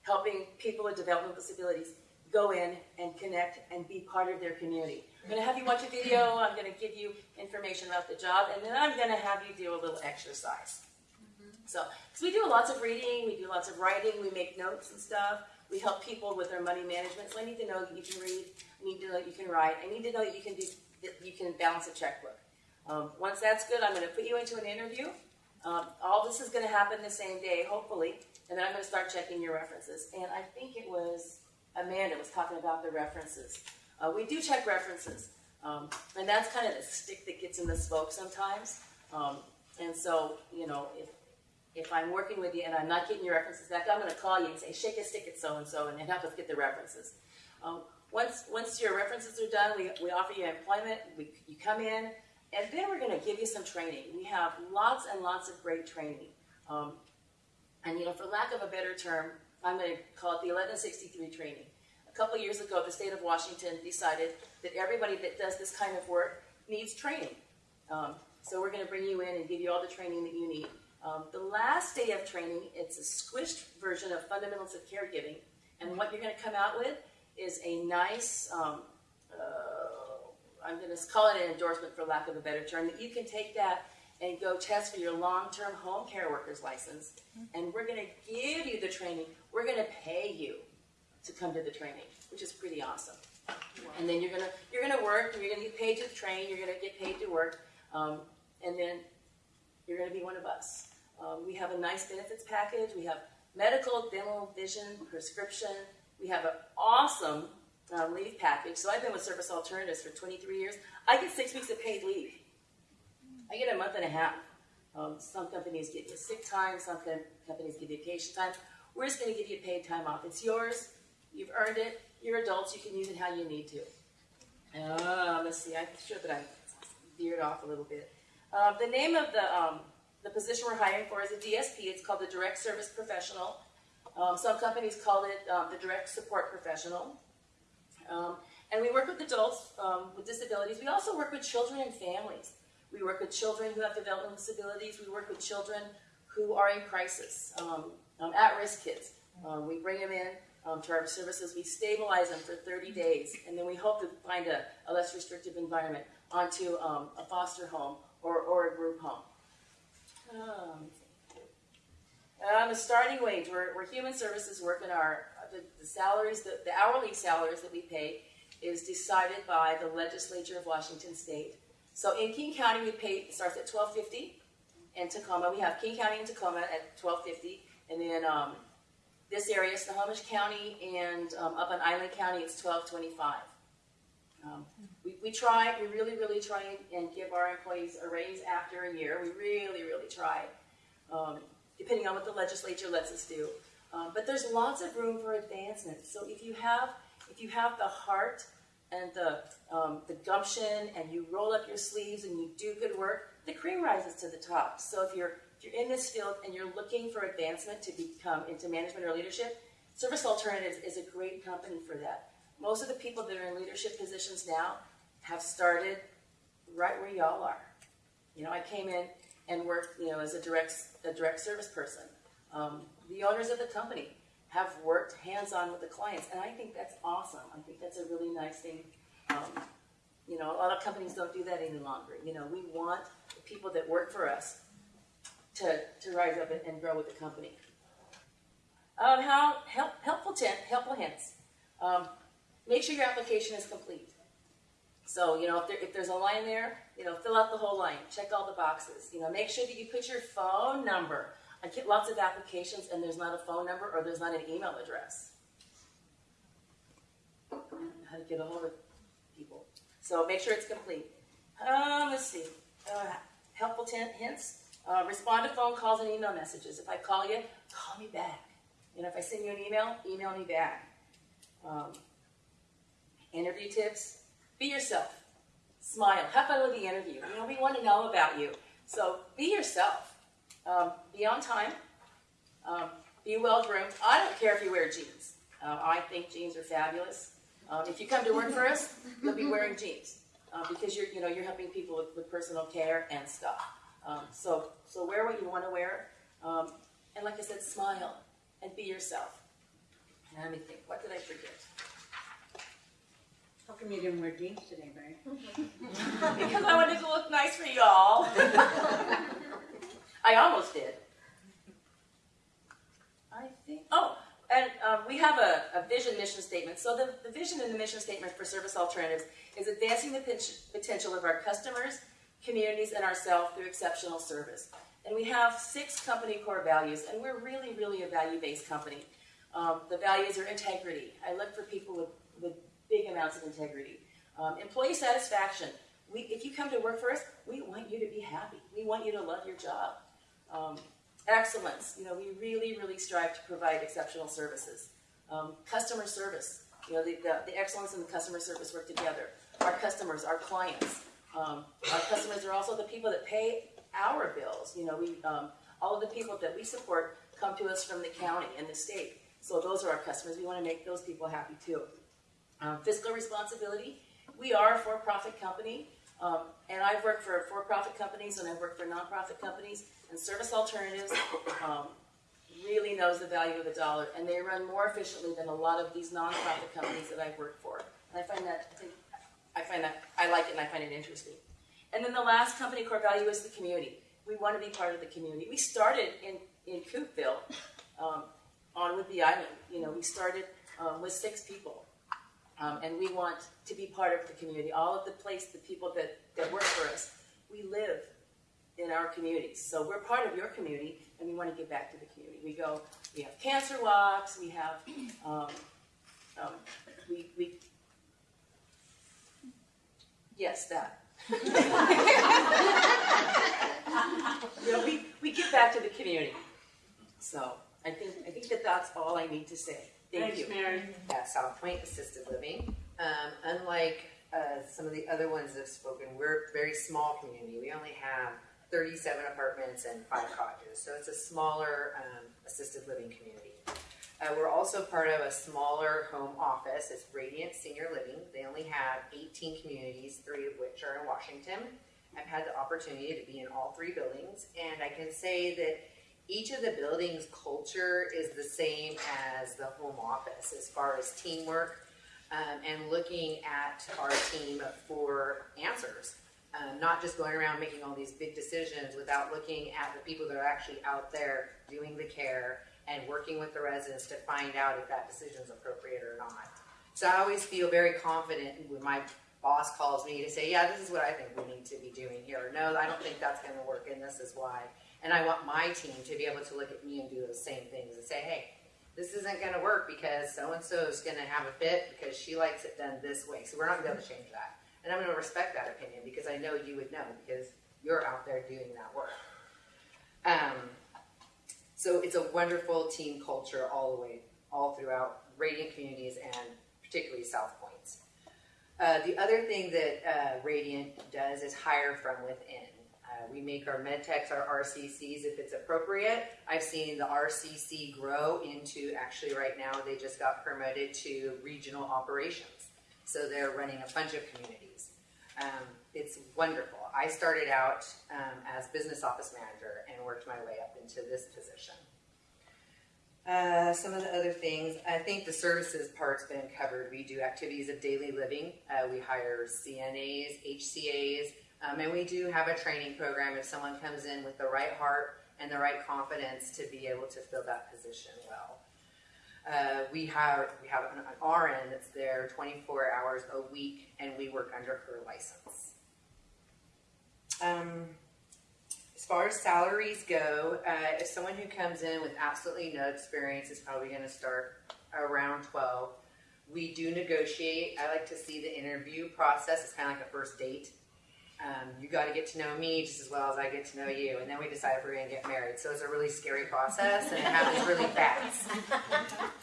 helping people with developmental disabilities go in and connect and be part of their community. I'm going to have you watch a video. I'm going to give you information about the job, and then I'm going to have you do a little exercise. So, because we do lots of reading, we do lots of writing, we make notes and stuff. We help people with their money management. So I need to know that you can read. I need to know that you can write. I need to know that you can do that you can balance a checkbook. Um, once that's good, I'm going to put you into an interview. Um, all this is going to happen the same day, hopefully, and then I'm going to start checking your references. And I think it was Amanda was talking about the references. Uh, we do check references, um, and that's kind of the stick that gets in the smoke sometimes. Um, and so, you know, if if I'm working with you and I'm not getting your references back, I'm going to call you and say, shake a stick at so and so, and help us get the references. Um, once once your references are done, we, we offer you employment. We, you come in, and then we're going to give you some training. We have lots and lots of great training. Um, and you know, for lack of a better term, I'm going to call it the 1163 training. A couple years ago, the state of Washington decided that everybody that does this kind of work needs training. Um, so we're going to bring you in and give you all the training that you need. Um, the last day of training, it's a squished version of fundamentals of caregiving, and what you're going to come out with is a nice, um, uh, I'm going to call it an endorsement for lack of a better term, that you can take that and go test for your long-term home care worker's license, and we're going to give you the training. We're going to pay you to come to the training, which is pretty awesome. And then you're gonna you're gonna work, and you're gonna get paid to train. You're gonna get paid to work, um, and then you're gonna be one of us. Um, we have a nice benefits package. We have medical, dental, vision, prescription. We have an awesome uh, leave package. So I've been with Service Alternatives for 23 years. I get six weeks of paid leave. I get a month and a half. Um, some companies give you sick time. Some com- companies give you vacation time. We're just going to give you paid time off. It's yours. You've earned it. You're adults. You can use it how you need to. Uh, let's see. I'm sure that I veered off a little bit. Uh, the name of the um, the position we're hiring for is a DSP. It's called the Direct Service Professional. Um, some companies call it um, the Direct Support Professional. Um, and we work with adults um, with disabilities. We also work with children and families. We work with children who have developmental disabilities. We work with children who are in crisis, um, um, at-risk kids. Um, we bring them in um, to our services. We stabilize them for 30 days, and then we hope to find a, a less restrictive environment onto um, a foster home or, or a group home. Um, um, the starting wage, where, where human services work in our the, the salaries, the, the hourly salaries that we pay is decided by the legislature of Washington State. So in King County, we pay it starts at twelve fifty, and Tacoma. We have King County and Tacoma at twelve fifty, and then um, this area, Snohomish County, and um, up in Island County, it's twelve twenty-five. Um, we, we try, we really, really try and give our employees a raise after a year. We really, really try, um, depending on what the legislature lets us do. Um, but there's lots of room for advancement. So if you have, if you have the heart and the, um, the gumption and you roll up your sleeves and you do good work, the cream rises to the top. So if you're, you're in this field and you're looking for advancement to become into management or leadership, Service Alternatives is a great company for that. Most of the people that are in leadership positions now have started right where y'all are. You know, I came in and worked, you know, as a direct, a direct service person. Um, the owners of the company have worked hands-on with the clients, and I think that's awesome. I think that's a really nice thing. Um, you know, a lot of companies don't do that any longer. You know, we want the people that work for us to, to rise up and, and grow with the company. Um, how help, helpful tent, helpful hints. Um, make sure your application is complete. So, you know, if, there, if there's a line there, you know, fill out the whole line, check all the boxes. You know, make sure that you put your phone number. I get lots of applications and there's not a phone number or there's not an email address. How to get a hold of people. So make sure it's complete. Um, let's see. Uh, helpful hints. Uh, respond to phone calls and email messages. If I call you, call me back. You know, if I send you an email, email me back. Um, interview tips. Be yourself. Smile. Have fun with the interview. You know, we want to know about you. So be yourself. Um, be on time. Um, be well groomed. I don't care if you wear jeans. Uh, I think jeans are fabulous. Um, if you come to work for us, you'll be wearing jeans uh, because you're, you know, you're helping people with, with personal care and stuff. Um, so, so wear what you want to wear, um, and like I said, smile and be yourself. And let me think. What did I forget? How come you didn't wear jeans today, Mary? because I wanted to look nice for y'all. I almost did. I think. Oh, and um, we have a, a vision mission statement. So the, the vision and the mission statement for Service Alternatives is advancing the potential of our customers, communities, and ourselves through exceptional service. And we have six company core values, and we're really, really a value-based company. Um, the values are integrity. I look for people with, with big amounts of integrity. Um, employee satisfaction. We, if you come to work for us, we want you to be happy. We want you to love your job. Um, excellence. You know, we really, really strive to provide exceptional services. Um, customer service. You know, the, the, the excellence and the customer service work together. Our customers, our clients. Um, our customers are also the people that pay our bills. You know, we um, all of the people that we support come to us from the county and the state. So those are our customers. We want to make those people happy too. Um, fiscal responsibility. We are a for-profit company, um, and I've worked for for-profit companies and I've worked for nonprofit companies. And Service Alternatives um, really knows the value of a dollar, and they run more efficiently than a lot of these nonprofit companies that I've worked for. And I find that I find that I like it and I find it interesting. And then the last company core value is the community. We want to be part of the community. We started in in Coupeville, um, on Whidbey Island. You know, we started um, with six people. Um, and we want to be part of the community. All of the place, the people that, that work for us, we live in our communities. So we're part of your community, and we want to give back to the community. We go, we have cancer walks, we have, um, um, we, we, yes, that. you know, we, we give back to the community. So I think, I think that that's all I need to say. Thank Thanks, you. Mary. at South Point Assisted Living. Um, unlike uh, some of the other ones that have spoken, we're a very small community. We only have 37 apartments and five cottages, so it's a smaller um, assisted living community. Uh, we're also part of a smaller home office. It's Radiant Senior Living. They only have 18 communities, three of which are in Washington. I've had the opportunity to be in all three buildings, and I can say that each of the buildings' culture is the same as the home office as far as teamwork um, and looking at our team for answers. Um, not just going around making all these big decisions without looking at the people that are actually out there doing the care and working with the residents to find out if that decision is appropriate or not. So I always feel very confident when my boss calls me to say, yeah, this is what I think we need to be doing here. No, I don't think that's going to work, and this is why. And I want my team to be able to look at me and do those same things and say, hey, this isn't going to work because so and so is going to have a fit because she likes it done this way. So we're not going to be able to change that. And I'm going to respect that opinion because I know you would know because you're out there doing that work. Um, so it's a wonderful team culture all the way, all throughout Radiant communities and particularly South Points. Uh, the other thing that uh, Radiant does is hire from within. Uh, we make our med techs our RCCs if it's appropriate. I've seen the RCC grow into actually right now they just got promoted to regional operations. So they're running a bunch of communities. Um, it's wonderful. I started out um, as business office manager and worked my way up into this position. Uh, some of the other things, I think the services part's been covered. We do activities of daily living. Uh, we hire CNAs, HCAs, um, and we do have a training program if someone comes in with the right heart and the right confidence to be able to fill that position well. Uh, we have we have an, an RN that's there 24 hours a week, and we work under her license. Um, as far as salaries go, uh, if someone who comes in with absolutely no experience is probably going to start around 12. We do negotiate. I like to see the interview process. It's kind of like a first date. Um, you got to get to know me just as well as I get to know you, and then we decide if we're going to get married. So it's a really scary process, and it happens really fast.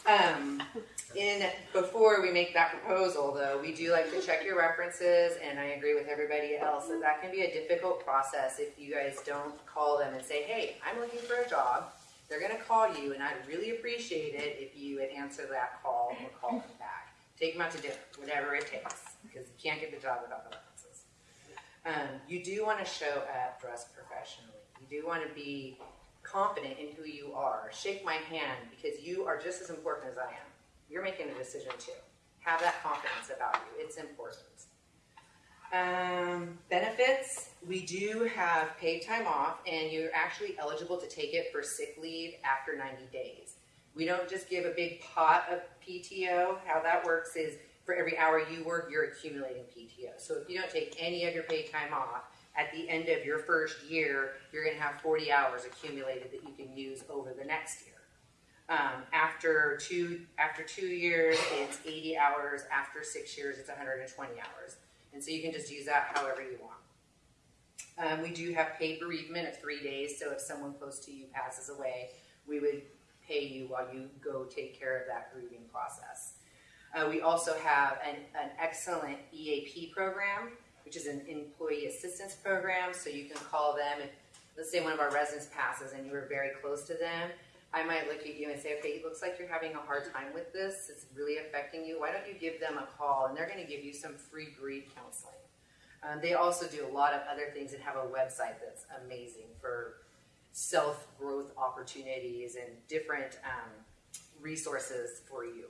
Um, in before we make that proposal, though, we do like to check your references, and I agree with everybody else that that can be a difficult process if you guys don't call them and say, "Hey, I'm looking for a job." They're going to call you, and I'd really appreciate it if you would answer that call or call them back. Take them out to dinner, whatever it takes, because you can't get the job without the references. Um, you do want to show up dressed professionally. You do want to be confident in who you are. Shake my hand because you are just as important as I am. You're making a decision too. Have that confidence about you. It's important. Um, benefits, we do have paid time off, and you're actually eligible to take it for sick leave after 90 days. We don't just give a big pot of PTO. How that works is for every hour you work, you're accumulating PTO. So if you don't take any of your paid time off, at the end of your first year, you're going to have 40 hours accumulated that you can use over the next year. Um, after two after two years, it's 80 hours. After six years, it's 120 hours. And so you can just use that however you want. Um, we do have paid bereavement of three days. So if someone close to you passes away, we would pay you while you go take care of that grieving process. Uh, we also have an, an excellent EAP program, which is an employee assistance program. So you can call them if, let's say, one of our residents passes and you were very close to them. I might look at you and say, okay, it looks like you're having a hard time with this. It's really affecting you. Why don't you give them a call? And they're going to give you some free grief counseling. Um, they also do a lot of other things and have a website that's amazing for self growth opportunities and different um, resources for you.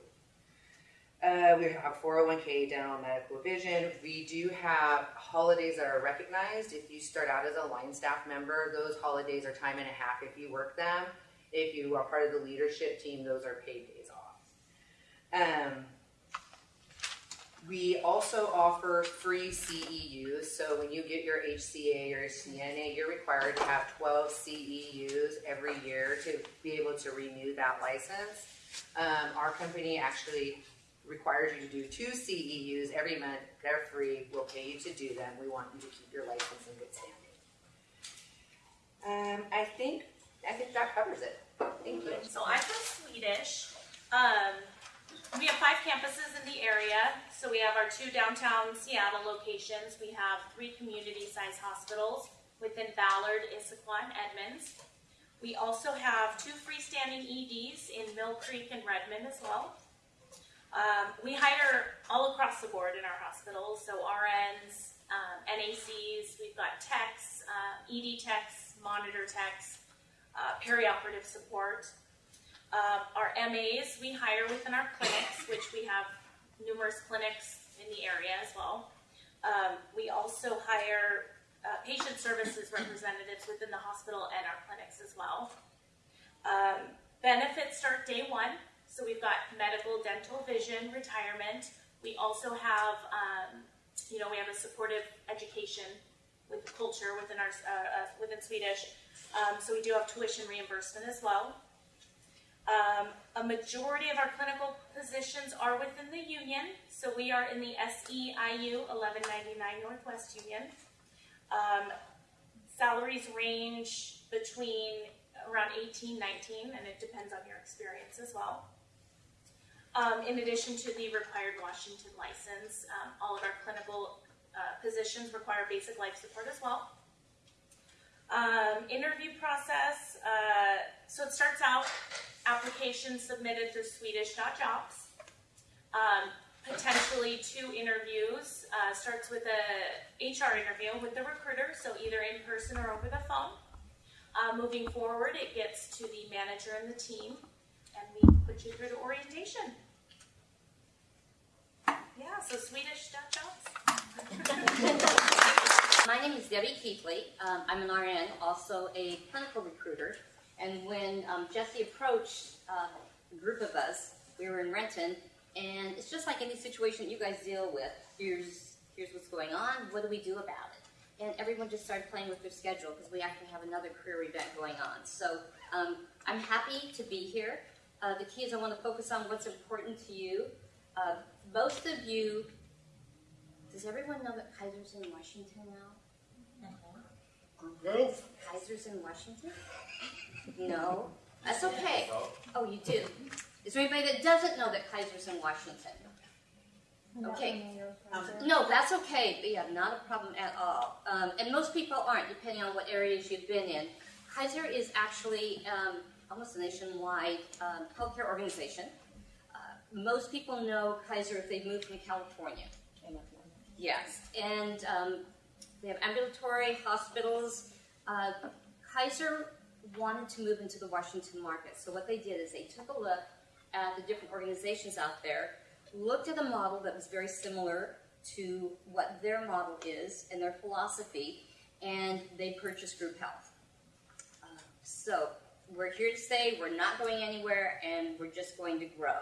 Uh, we have 401k, dental, medical, vision. We do have holidays that are recognized. If you start out as a line staff member, those holidays are time and a half if you work them. If you are part of the leadership team, those are paid days off. Um, we also offer free CEUs. So when you get your HCA or CNA, you're required to have 12 CEUs every year to be able to renew that license. Um, our company actually requires you to do two CEUs every month. They're free. We'll pay you to do them. We want you to keep your license in good standing. Um, I think I think that covers it. Thank you. So I'm from Swedish. Um, we have five campuses in the area. So we have our two downtown Seattle locations. We have three community-sized hospitals within Ballard, Issaquah, and Edmonds. We also have two freestanding EDs in Mill Creek and Redmond as well. Um, we hire all across the board in our hospitals, so RNs, um, NACs, we've got techs, uh, ED techs, monitor techs, uh, perioperative support. Um, our MAs we hire within our clinics, which we have numerous clinics in the area as well. Um, we also hire uh, patient services representatives within the hospital and our clinics as well. Um, benefits start day one. So we've got medical, dental, vision, retirement. We also have um, you know, we have a supportive education with culture within our uh, uh, within Swedish. Um, so we do have tuition reimbursement as well. Um, a majority of our clinical positions are within the union, so we are in the SEIU 1199 Northwest Union. Um, salaries range between around 18, 19, and it depends on your experience as well. Um, in addition to the required Washington license, um, all of our clinical uh, positions require basic life support as well. Um, interview process, uh, so it starts out application submitted through Swedish.jobs. Um, potentially two interviews. Uh, starts with a HR interview with the recruiter, so either in person or over the phone. Uh, moving forward, it gets to the manager and the team, and we put you through to orientation. Yeah, so Swedish.jobs. My name is Debbie Keithley. Um, I'm an RN, also a clinical recruiter. And when um, Jesse approached uh, a group of us, we were in Renton, and it's just like any situation you guys deal with. Here's here's what's going on. What do we do about it? And everyone just started playing with their schedule because we actually have another career event going on. So um, I'm happy to be here. Uh, the key is I want to focus on what's important to you. Uh, most of you, does everyone know that Kaiser's in Washington now? Well, Kaiser's in Washington? No, that's okay. Oh, you do. Is there anybody that doesn't know that Kaiser's in Washington? Okay. No, that's okay. Yeah, not a problem at all. Um, and most people aren't, depending on what areas you've been in. Kaiser is actually um, almost a nationwide um, healthcare organization. Uh, most people know Kaiser if they've moved from California. Yes, and um, they have ambulatory hospitals. Uh, Kaiser wanted to move into the Washington market, so what they did is they took a look at the different organizations out there, looked at a model that was very similar to what their model is and their philosophy, and they purchased Group Health. Uh, so we're here to stay, we're not going anywhere, and we're just going to grow,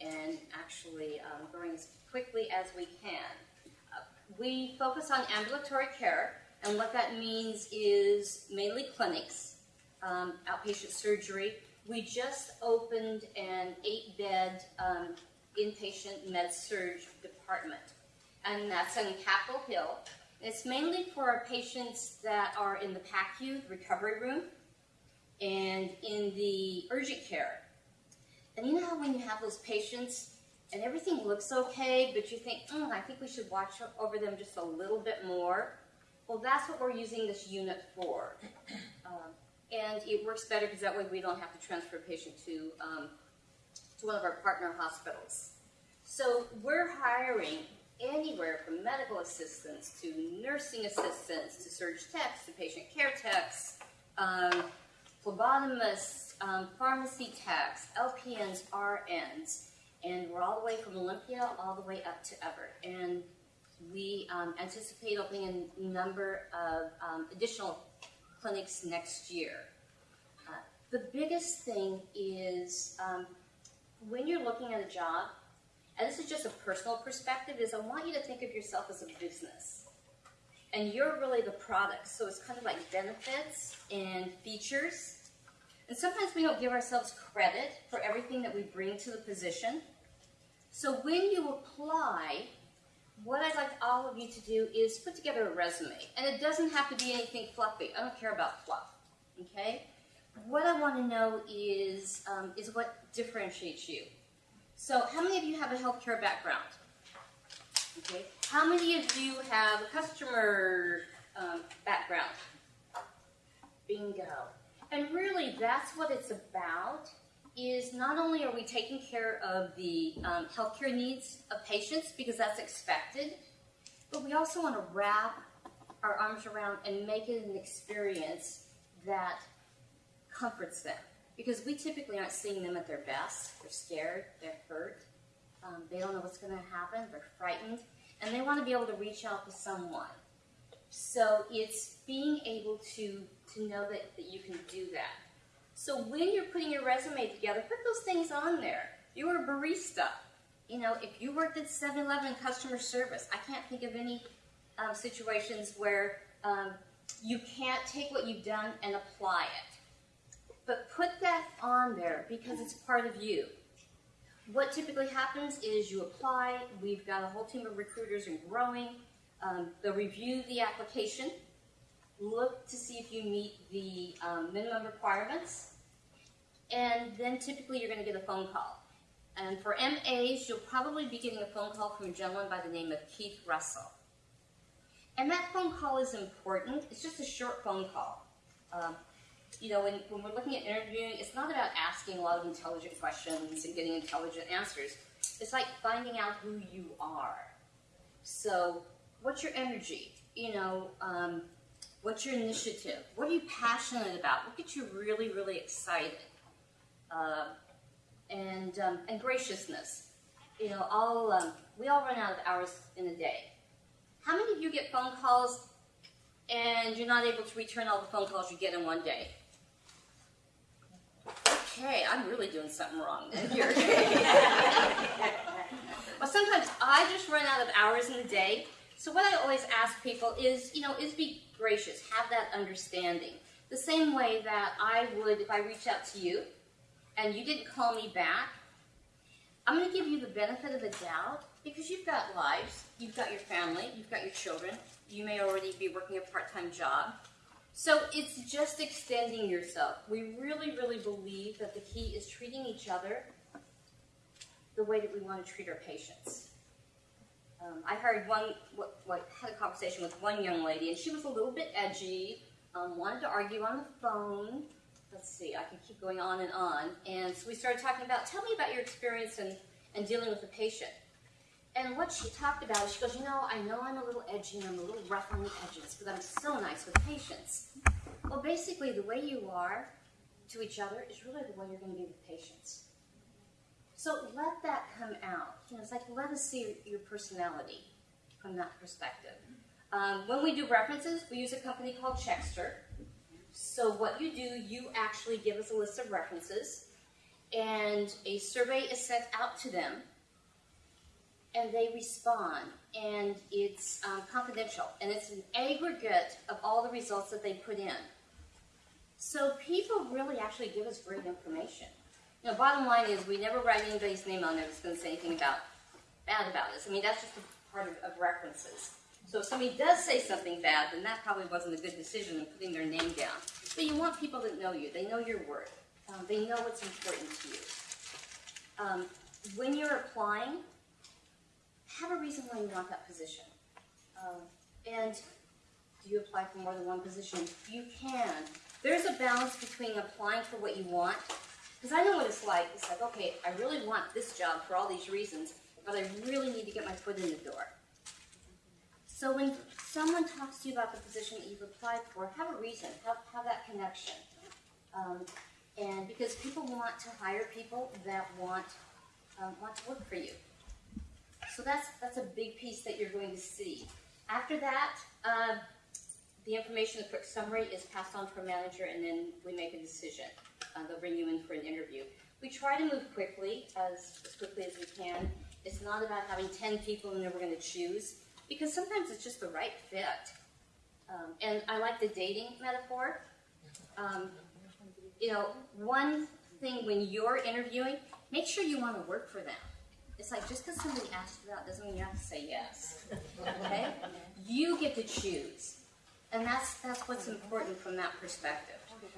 and actually um, growing as quickly as we can. We focus on ambulatory care, and what that means is mainly clinics, um, outpatient surgery. We just opened an eight-bed um, inpatient med-surg department, and that's in Capitol Hill. It's mainly for our patients that are in the PACU recovery room and in the urgent care. And you know how when you have those patients and everything looks okay, but you think, mm, I think we should watch over them just a little bit more? Well, that's what we're using this unit for. Um, and it works better because that way we don't have to transfer a patient to, um, to one of our partner hospitals. So we're hiring anywhere from medical assistants to nursing assistants to surg techs to patient care techs, um, phlebotomists, um, pharmacy techs, LPNs, RNs, and we're all the way from Olympia all the way up to Everett. And we um, anticipate opening a number of um, additional clinics next year. Uh, the biggest thing is um, when you're looking at a job, and this is just a personal perspective, is I want you to think of yourself as a business. And you're really the product. So it's kind of like benefits and features. And sometimes we don't give ourselves credit for everything that we bring to the position. So when you apply, what I'd like all of you to do is put together a resume. And it doesn't have to be anything fluffy. I don't care about fluff. Okay? What I want to know is, um, is what differentiates you. So how many of you have a healthcare background? Okay. How many of you have a customer um, background? Bingo. And really, that's what it's about. Is not only are we taking care of the um, healthcare needs of patients because that's expected, but we also want to wrap our arms around and make it an experience that comforts them because we typically aren't seeing them at their best. They're scared, they're hurt, um, they don't know what's going to happen, they're frightened, and they want to be able to reach out to someone. So it's being able to, to know that, that you can do that. So when you're putting your resume together, put those things on there. You were a barista. You know, if you worked at 7 Eleven customer service, I can't think of any um, situations where um, you can't take what you've done and apply it. But put that on there because it's part of you. What typically happens is you apply, we've got a whole team of recruiters and growing. Um, they'll review the application, look to see if you meet the um, minimum requirements, and then typically you're going to get a phone call. And for MAs, you'll probably be getting a phone call from a gentleman by the name of Keith Russell. And that phone call is important. It's just a short phone call. Um, you know, when, when we're looking at interviewing, it's not about asking a lot of intelligent questions and getting intelligent answers. It's like finding out who you are. So, what's your energy? You know, um, what's your initiative? What are you passionate about? What gets you really, really excited? Uh, and um, and graciousness. You know, all um, we all run out of hours in a day. How many of you get phone calls and you're not able to return all the phone calls you get in one day? Okay, I'm really doing something wrong then here. well, sometimes I just run out of hours in a day. So what I always ask people is, you know, is be gracious, have that understanding. The same way that I would if I reach out to you and you didn't call me back, I'm going to give you the benefit of the doubt because you've got lives, you've got your family, you've got your children, you may already be working a part time job. So it's just extending yourself. We really, really believe that the key is treating each other the way that we want to treat our patients. Um, I heard one, what, what, had a conversation with one young lady, and she was a little bit edgy, um, wanted to argue on the phone. Let's see, I can keep going on and on. And so we started talking about, tell me about your experience in, in dealing with a patient. And what she talked about is she goes, you know, I know I'm a little edgy and I'm a little rough on the edges, but I'm so nice with patients. Well, basically, the way you are to each other is really the way you're going to be with patients. So let that come out. You know, it's like let us see your personality from that perspective. Um, when we do references, we use a company called Checkster. So what you do, you actually give us a list of references, and a survey is sent out to them and they respond, and it's um, confidential, and it's an aggregate of all the results that they put in. So people really actually give us great information. You bottom line is we never write anybody's name on there that's going to say anything about bad about us. I mean, that's just a part of, of references. So if somebody does say something bad, then that probably wasn't a good decision in putting their name down. But you want people that know you. They know your worth. Um, they know what's important to you. Um, when you're applying, have a reason why you want that position. Um, and do you apply for more than one position? You can. There's a balance between applying for what you want, because I know what it's like. It's like, okay, I really want this job for all these reasons, but I really need to get my foot in the door. So when someone talks to you about the position that you've applied for, have a reason, have, have that connection. Um, and because people want to hire people that want, um, want to work for you. So that's, that's a big piece that you're going to see. After that, uh, the information, the quick summary is passed on to a manager and then we make a decision. Uh, they'll bring you in for an interview. We try to move quickly, as, as quickly as we can. It's not about having 10 people and then we're going to choose, because sometimes it's just the right fit. Um, and I like the dating metaphor. Um, you know, one thing when you're interviewing, make sure you want to work for them. It's like just because somebody asks you out doesn't mean you have to say yes. Okay? You get to choose. And that's that's what's important from that perspective.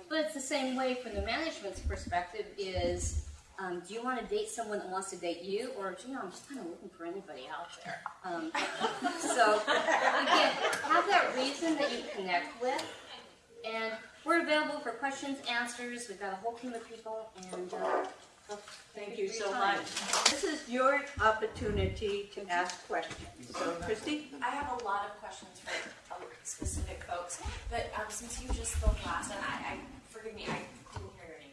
But it's the same way from the management's perspective is um, do you want to date someone that wants to date you, or do you know, I'm just kind of looking for anybody out there. Um, so again, have that reason that you connect with, and we're available for questions, answers. We've got a whole team of people, and uh, Thank you so much. This is your opportunity to ask questions. So, Christy? I have a lot of questions for um, specific folks, but um, since you just spoke last, and I, I forgive me, I didn't hear your name.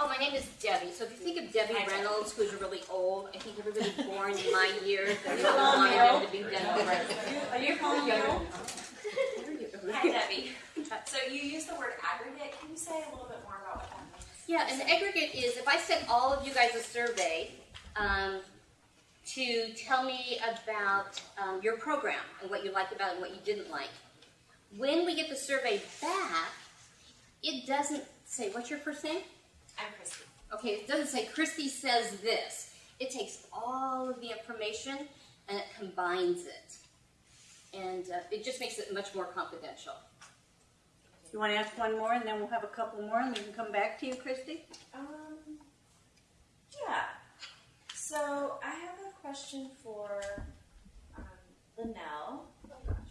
Oh, my name is Debbie. So if you think of Debbie Hi, Reynolds, who's really old, I think everybody born in my year, they wanted them to be dental residents. Are you calling Younger me? Hi, Debbie. So you use the word aggregate. Can you say a little bit more about what that means? Yeah, and the aggregate is if I sent all of you guys a survey, um, to tell me about um, your program and what you liked about it and what you didn't like. When we get the survey back, it doesn't say, what's your first name? I'm Christy. Okay, it doesn't say Christy says this. It takes all of the information and it combines it. And uh, it just makes it much more confidential. You want to ask one more, and then we'll have a couple more, and we can come back to you, Christy? Um, yeah. So I have a question for um, Linnell.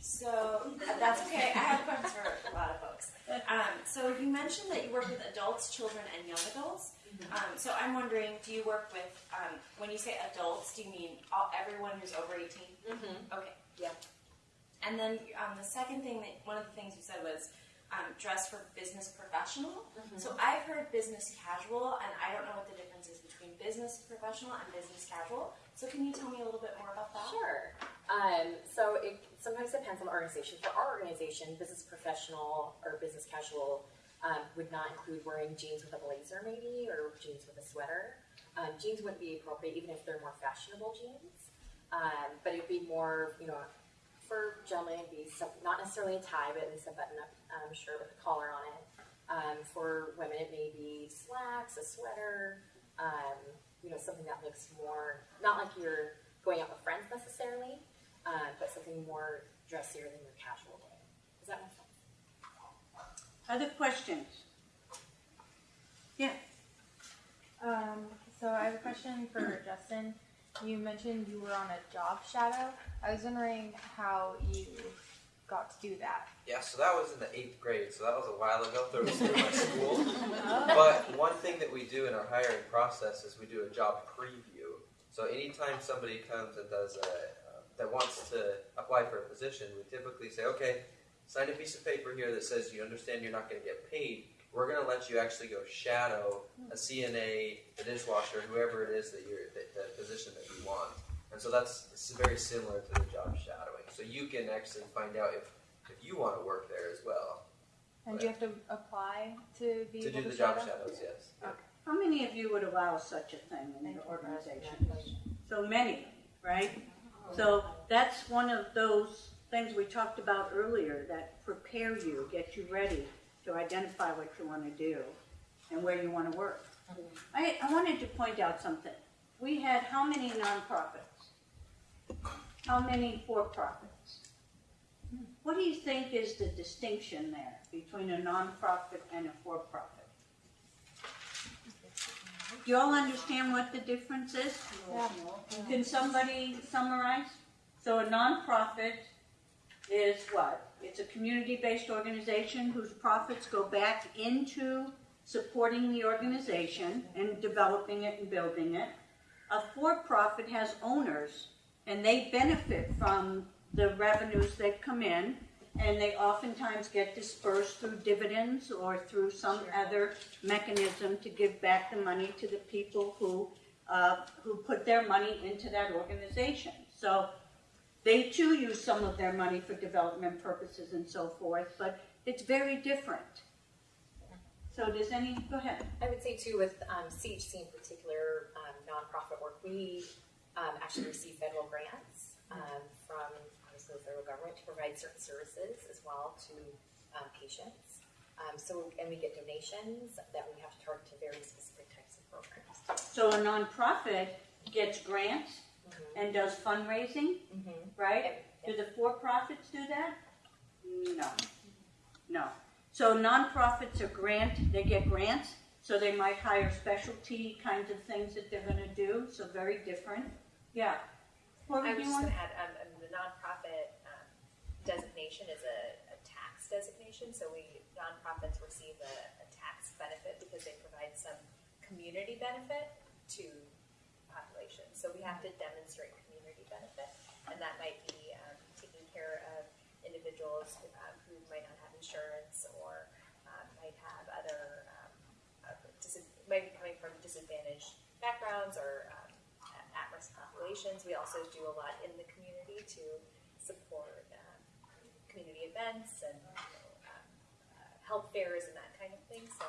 So that's okay. I have questions for a lot of folks. Um, so you mentioned that you work with adults, children, and young adults. Um, so I'm wondering, do you work with um, when you say adults? Do you mean all, everyone who's over 18? Mm-hmm. Okay. Yeah. And then um, the second thing that one of the things you said was um, dress for business professional. So I've heard business casual, and I don't know what the difference is between business professional and business casual. So can you tell me a little bit more about that? Sure. Um, so it sometimes depends on the organization. For our organization, business professional or business casual um, would not include wearing jeans with a blazer, maybe, or jeans with a sweater. Um, jeans wouldn't be appropriate, even if they're more fashionable jeans. Um, but it would be more, you know, for gentlemen, it'd be some, not necessarily a tie, but at least a button-up um, shirt with a collar on it. Um, for women, it may be slacks, a sweater, you know, something that looks more not like you're going out with friends necessarily, uh, but something more dressier than your casual day. Does that make sense? Other questions? Yeah. Um, so I have a question for Justin. You mentioned you were on a job shadow. I was wondering how you got to do that. Yeah, so that was in the eighth grade, so that was a while ago. There was through my school. But one thing that we do in our hiring process is we do a job preview. So anytime somebody comes and does a that wants to apply for a position, we typically say, okay, sign a piece of paper here that says you understand you're not going to get paid. We're going to let you actually go shadow hmm. a CNA, a dishwasher, whoever it is that you're that, the position that you want. And so that's it's very similar to the job shadowing. So you can actually find out if if you want to work there as well. And do you have to apply to be To able do to the job shadow? shadows, yes. How many of you would allow such a thing in your organization? So many, right? So that's one of those things we talked about earlier that prepare you, get you ready to identify what you want to do and where you want to work. Mm-hmm. I, I wanted to point out something. We had how many nonprofits? How many for-profits? Hmm. What do you think is the distinction there between a nonprofit and a for-profit? Do you all understand what the difference is? Can somebody summarize? So a nonprofit is what? It's a community-based organization whose profits go back into supporting the organization and developing it and building it. A for-profit has owners and they benefit from the revenues that come in and they oftentimes get dispersed through dividends or through some other mechanism to give back the money to the people who uh, who put their money into that organization. So they too use some of their money for development purposes and so forth, but it's very different. So does any go ahead? I would say too with um, CHC in particular, um, nonprofit work, we um, actually receive federal grants um, from the federal government to provide certain services as well to um, patients. Um, so and we get donations that we have to target to very specific types of programs. So a nonprofit gets grants and does fundraising, right? Do the for-profits do that? No, no. So nonprofits are grant, they get grants, so they might hire specialty kinds of things that they're gonna do, so very different. Yeah. Cory, I was just want? gonna add, um, nonprofit, um, designation is a, a tax designation, so we, nonprofits receive a, a tax benefit because they provide some community benefit to population. So we have to demonstrate community benefit, and that might be, um, taking care of individuals, um, who might not have insurance or, um, might have other, um, uh, might be coming from disadvantaged backgrounds or, um, populations. We also do a lot in the community to support um, community events and you know, um, uh, health fairs and that kind of thing. So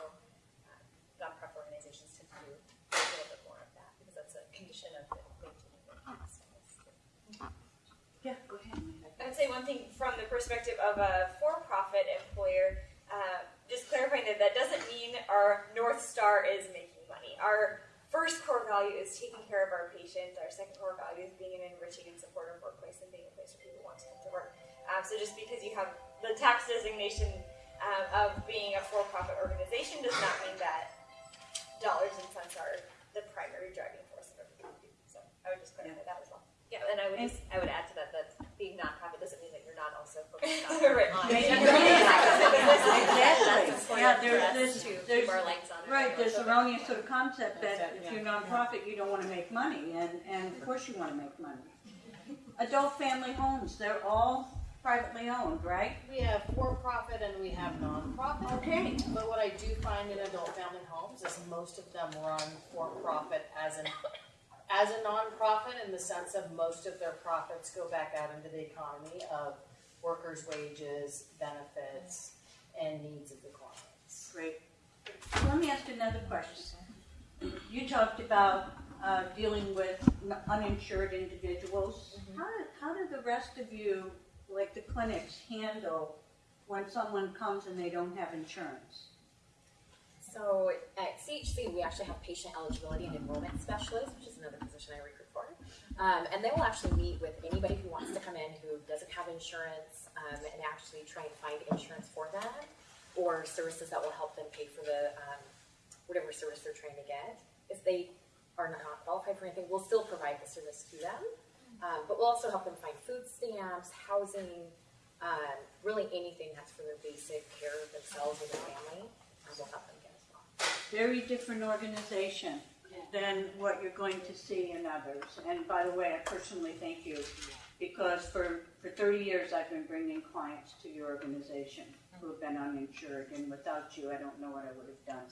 um, nonprofit organizations tend to do a little bit more of that because that's a condition of the maintaining the tax. Yeah, go ahead. I'd say one thing from the perspective of a for-profit employer, uh, just clarifying that that doesn't mean our North Star is making money. Our first core value is taking care of our patients. Our second core value is being an enriching and supportive workplace and being a place where people want to come to work. Um, so just because you have the tax designation um, of being a for-profit organization does not mean that dollars and cents are the primary driving force of everything we do. So I would just clarify that as well. Yeah, and I would just, I would add to that, that being nonprofit doesn't mean that you're not also focused on. Right. Exactly. Yeah, for there's, us there's, to keep there's, lights on. right, there's erroneous sort of concept that if yeah. you're nonprofit, you don't wanna make money, and, and of course you wanna make money. Adult family homes, they're all privately owned, right? We have for-profit and we have non-profit. Okay. But what I do find in adult family homes is most of them run for-profit as an, as a non-profit in the sense of most of their profits go back out into the economy of workers' wages, benefits, and needs of the clients. Great. Let me ask another question. You talked about uh, dealing with uninsured individuals. How, do, how do the rest of you, like the clinics, handle when someone comes and they don't have insurance? So at CHC, we actually have patient eligibility and enrollment specialists, which is another position I recruit for. Um, and they will actually meet with anybody who wants to come in who doesn't have insurance um, and actually try and find insurance for them or services that will help them pay for the um, whatever service they're trying to get. If they are not qualified for anything, we'll still provide the service to them. Um, but we'll also help them find food stamps, housing, um, really anything that's for their basic care of themselves and their family. Um, we'll help them get as well. Very different organization than what you're going to see in others. And by the way, I personally thank you because for, for 30 years I've been bringing clients to your organization who have been uninsured, and without you, I don't know what I would have done.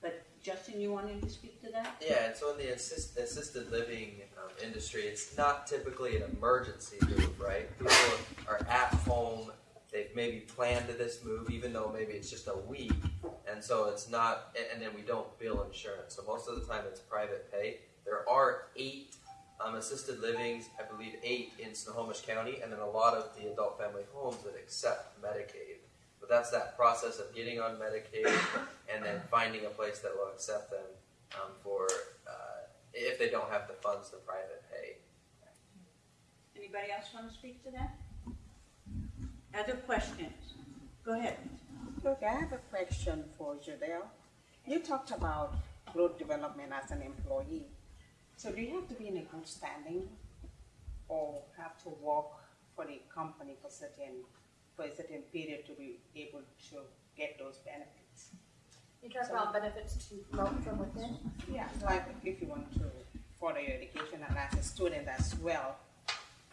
But Justin, you wanted to speak to that? Yeah, and so in the assist, assisted living um, industry, it's not typically an emergency move, right? People are at home, they've maybe planned this move, even though maybe it's just a week, and so it's not, and, then we don't bill insurance. So most of the time it's private pay. There are eight um, assisted livings, I believe eight in Snohomish County, and then a lot of the adult family homes that accept Medicaid. But that's that process of getting on Medicaid and then finding a place that will accept them um, for uh, if they don't have the funds to private pay. Anybody else want to speak to that? Other questions? Go ahead. Okay, I have a question for Judelle. You talked about growth development as an employee. So do you have to be in a good standing or have to work for the company for certain for a certain period to be able to get those benefits? You talk about benefits to promote from within? Yeah. Like if you want to further your education and as a student as well,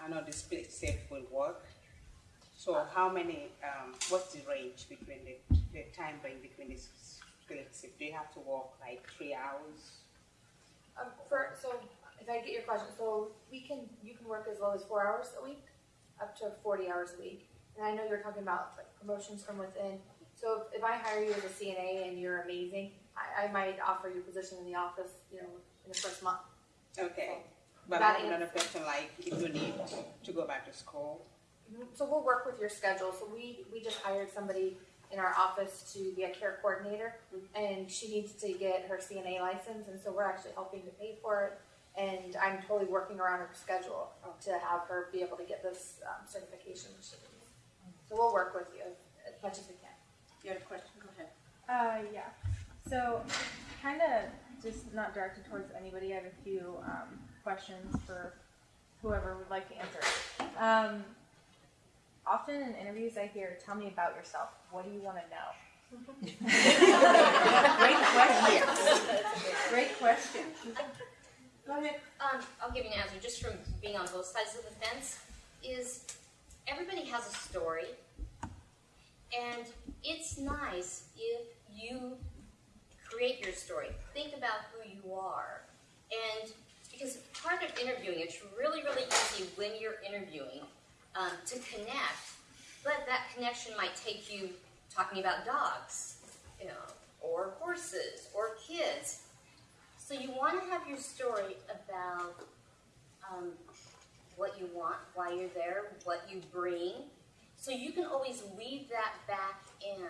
I know this split shift will work. So how many, um, what's the range between the, the time range between the split shift? Do you have to work like three hours? Um, for, so, if I get your question, so we can, you can work as low as four hours a week, up to forty hours a week. And I know you're talking about like promotions from within, so if, if I hire you as a CNA and you're amazing, I, I might offer you a position in the office, you know, in the first month. Okay. But I have is- another question, like if you need to go back to school. So we'll work with your schedule. So we, we just hired somebody in our office to be a care coordinator, and she needs to get her CNA license, and so we're actually helping to pay for it. And I'm totally working around her schedule to have her be able to get this um, certification. she needs. So we'll work with you as much as we can. You had a question? Go ahead. Uh, yeah. So, kind of just not directed towards anybody. I have a few um, questions for whoever would like to answer. Um, often in interviews, I hear, "Tell me about yourself. What do you want to know?" Great question. Great question. Go ahead. Um, I'll give you an answer just from being on both sides of the fence. Is everybody has a story, and it's nice if you create your story. Think about who you are, and because part of interviewing, it's really, really easy when you're interviewing um, to connect, but that connection might take you talking about dogs, you know, or horses, or kids. So you want to have your story about um, what you want, why you're there, what you bring. So you can always weave that back in.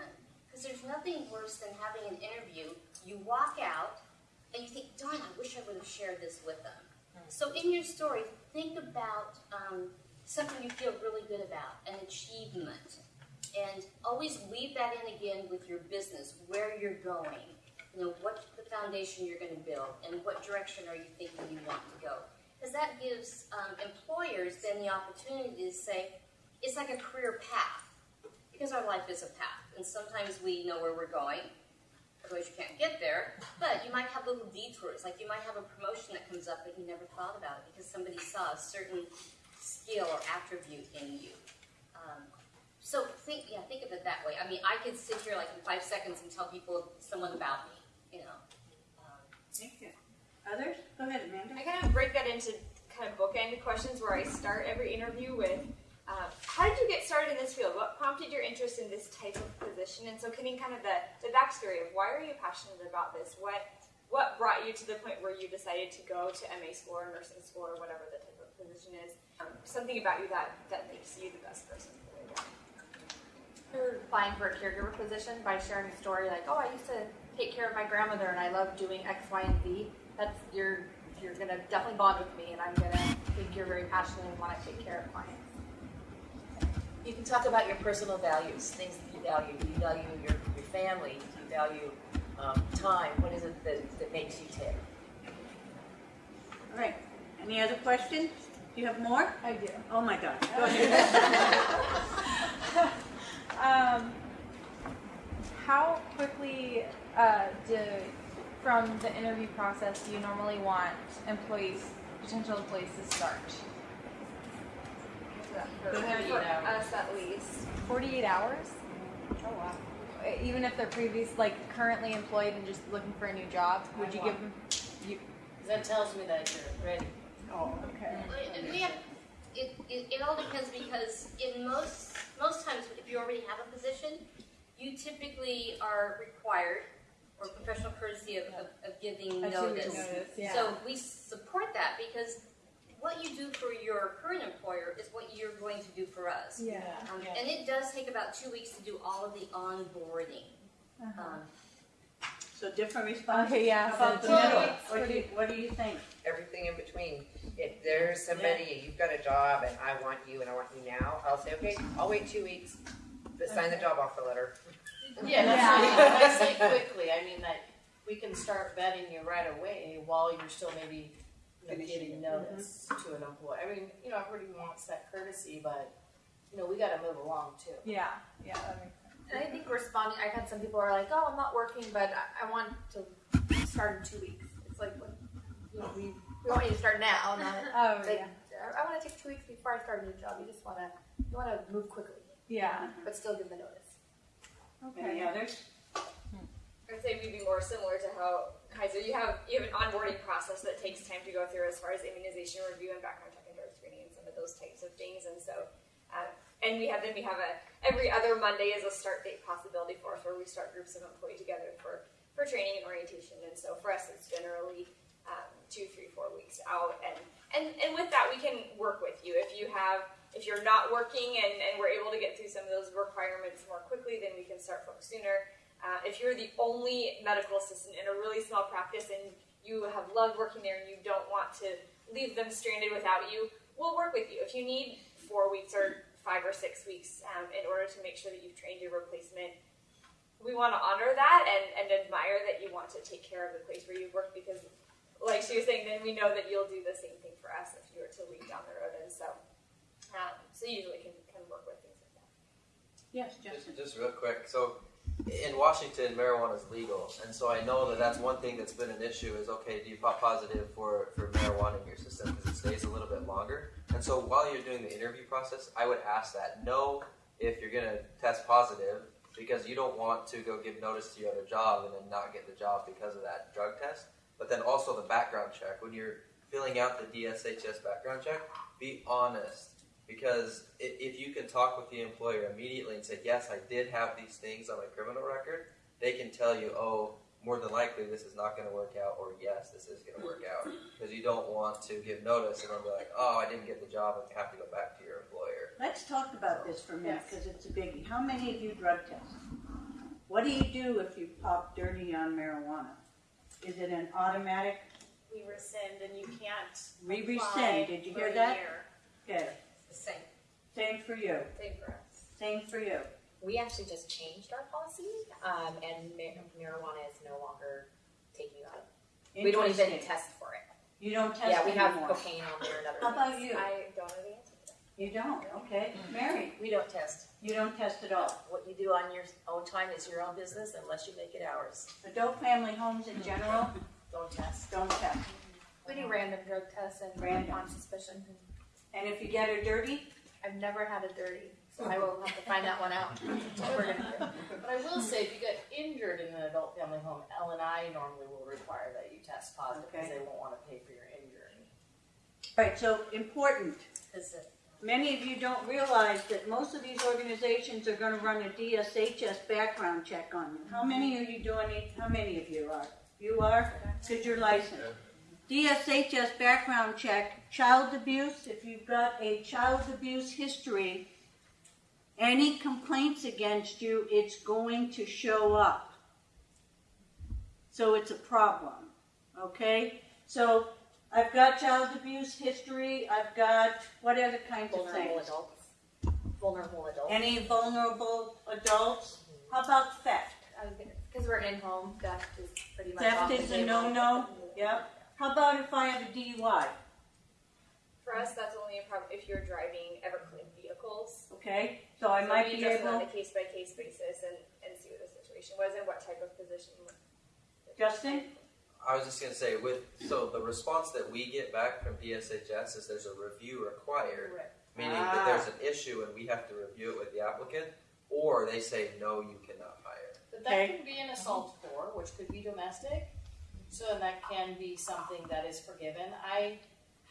Because there's nothing worse than having an interview, you walk out, and you think, darn, I wish I would have shared this with them. So in your story, think about um, something you feel really good about, an achievement. And always weave that in again with your business, where you're going, you know, what the foundation you're going to build, and what direction are you thinking you want to go. Because that gives um, employers then the opportunity to say, it's like a career path. Because our life is a path, and sometimes we know where we're going, otherwise you can't get there. But you might have little detours, like you might have a promotion that comes up that you never thought about it because somebody saw a certain skill or attribute in you. Um, so think, yeah, think of it that way. I mean, I could sit here like in five seconds and tell people someone about me, you know. Thank you. Others? Go ahead, Amanda. I kind of break that into kind of bookend questions where I start every interview with, um, how did you get started in this field? What prompted your interest in this type of position? And so getting kind of the, the backstory of why are you passionate about this? What what brought you to the point where you decided to go to MA school or nursing school or whatever the type of position is? Um, something about you that, that makes you the best person for the job. You're applying for a caregiver position by sharing a story like, oh, I used to take care of my grandmother and I love doing X, Y, and Z. That's you're you're gonna definitely bond with me, and I'm gonna think you're very passionate and want to take care of clients. You can talk about your personal values, things that you value. Do you value your, your family? Do you value um, time? What is it that, that makes you tick? All right. Any other questions? Do you have more? I do. Oh my God. Go ahead. um, how quickly uh, do, from the interview process, do you normally want employees, potential employees to start? For, for us at least. 48 hours? Oh wow. Even if they're previous, like currently employed and just looking for a new job, would you give them? You, That tells me that you're ready. Oh, okay. We have, it, it, it all depends because in most, most times if you already have a position, you typically are required or professional courtesy of, of, of giving A notice. notice, yeah. So we support that because what you do for your current employer is what you're going to do for us. Yeah. Um, And it does take about two weeks to do all of the onboarding. Uh-huh. Um, So different responses? Okay, yeah, How about the two middle? weeks, What do you, pretty- what do you think? Everything in between. If there's somebody, you've got a job and I want you and I want you now, I'll say, okay, I'll wait two weeks, but sign the job offer letter. Yeah, that's Yeah. what I say quickly. I mean that we can start vetting you right away while you're still maybe you know, Finishing giving it. notice mm-hmm. to an employee. I mean, you know, everybody wants that courtesy, but you know, we got to move along too. Yeah, yeah, that makes sense. And I think responding, I've had some people are like, oh, I'm not working, but I, I want to start in two weeks. It's like, what, you know, we, we want you to start now, not Oh, like, yeah. I, I want to take two weeks before I start a new job. You just want to, you want to move quickly, Yeah. but still give the notice. Any others? I'd say we'd be more similar to how Kaiser, you have you have an onboarding process that takes time to go through as far as immunization review and background check and drug screening and some of those types of things. And so, uh, and we have then we have a every other Monday is a start date possibility for us where we start groups of employee together for for training and orientation. And so for us, it's generally um, two, three, four weeks out. And and and with that, we can work with you if you have. If you're not working and, and we're able to get through some of those requirements more quickly, then we can start folks sooner. Uh, if you're the only medical assistant in a really small practice and you have loved working there and you don't want to leave them stranded without you, we'll work with you. If you need four weeks or five or six weeks um, in order to make sure that you've trained your replacement, we want to honor that and, and admire that you want to take care of the place where you work because, like she was saying, then we know that you'll do the same thing for us if you were to leave down the road. And so, um, so usually can, can work with things like that. Yes, Just, Justin. just real quick. So, in Washington, marijuana is legal, and so I know that that's one thing that's been an issue. Is okay, do you pop positive for for marijuana in your system because it stays a little bit longer? And so, while you're doing the interview process, I would ask that know if you're gonna test positive because you don't want to go give notice to your other job and then not get the job because of that drug test. But then also the background check when you're filling out the DSHS background check, be honest because if you can talk with the employer immediately and say, "Yes, I did have these things on my criminal record," they can tell you, "Oh, more than likely this is not going to work out, or yes, this is going to work out. Because you don't want to give notice and then be like, oh, I didn't get the job, and have to go back to your employer. Let's talk about this for a minute, because it's a biggie. How many of you drug test? What do you do if you pop dirty on marijuana? Is it an automatic We rescind and you can't. We apply rescind. Did you hear that? year. Okay, The same. same for you, Same for us. same for you. We actually just changed our policy, um, and mar- marijuana is no longer taking you out. We don't even Interesting. test for it. You don't test Yeah, we have anymore. cocaine on there and other How about things. you? I don't know the answer to that. You don't, okay. Mary, We don't test. you don't test at all. What you do on your own time is your own business unless you make it ours. Adult family homes in general, Don't test. don't test. We do random drug tests and Random. on suspicion. And if you get her dirty, I've never had a dirty, so I will have to find that one out. What we're gonna do. But I will say, if you get injured in an adult family home, L and I normally will require that you test positive because Okay. they won't want to pay for your injury. right, so important. Is it? Many of you don't realize that most of these organizations are gonna run a DSHS background check on you. How many mm-hmm. are you doing it, how many of you are? You are, because you're licensed. DSHS background check, child abuse, if you've got a child abuse history, any complaints against you, it's going to show up. So it's a problem, okay? So I've got child abuse history, I've got, what other kinds of things? Vulnerable things? adults. Vulnerable adults. Any vulnerable adults? How about theft? Because we're in-home, theft is pretty much Theft off the is a table. no-no, yep. How about if I have a DUI, For us, that's only a problem if you're driving Everclean vehicles. okay? So I might we be adjust it on able, a case by case basis and, and see what the situation was and what type of position. Justin? I was just gonna say with so the response that we get back from DSHS is there's a review required, meaning that ah. there's an issue and we have to review it with the applicant, or they say no, you cannot hire. But that can be an assault for, which could be domestic, so and that can be something that is forgiven. I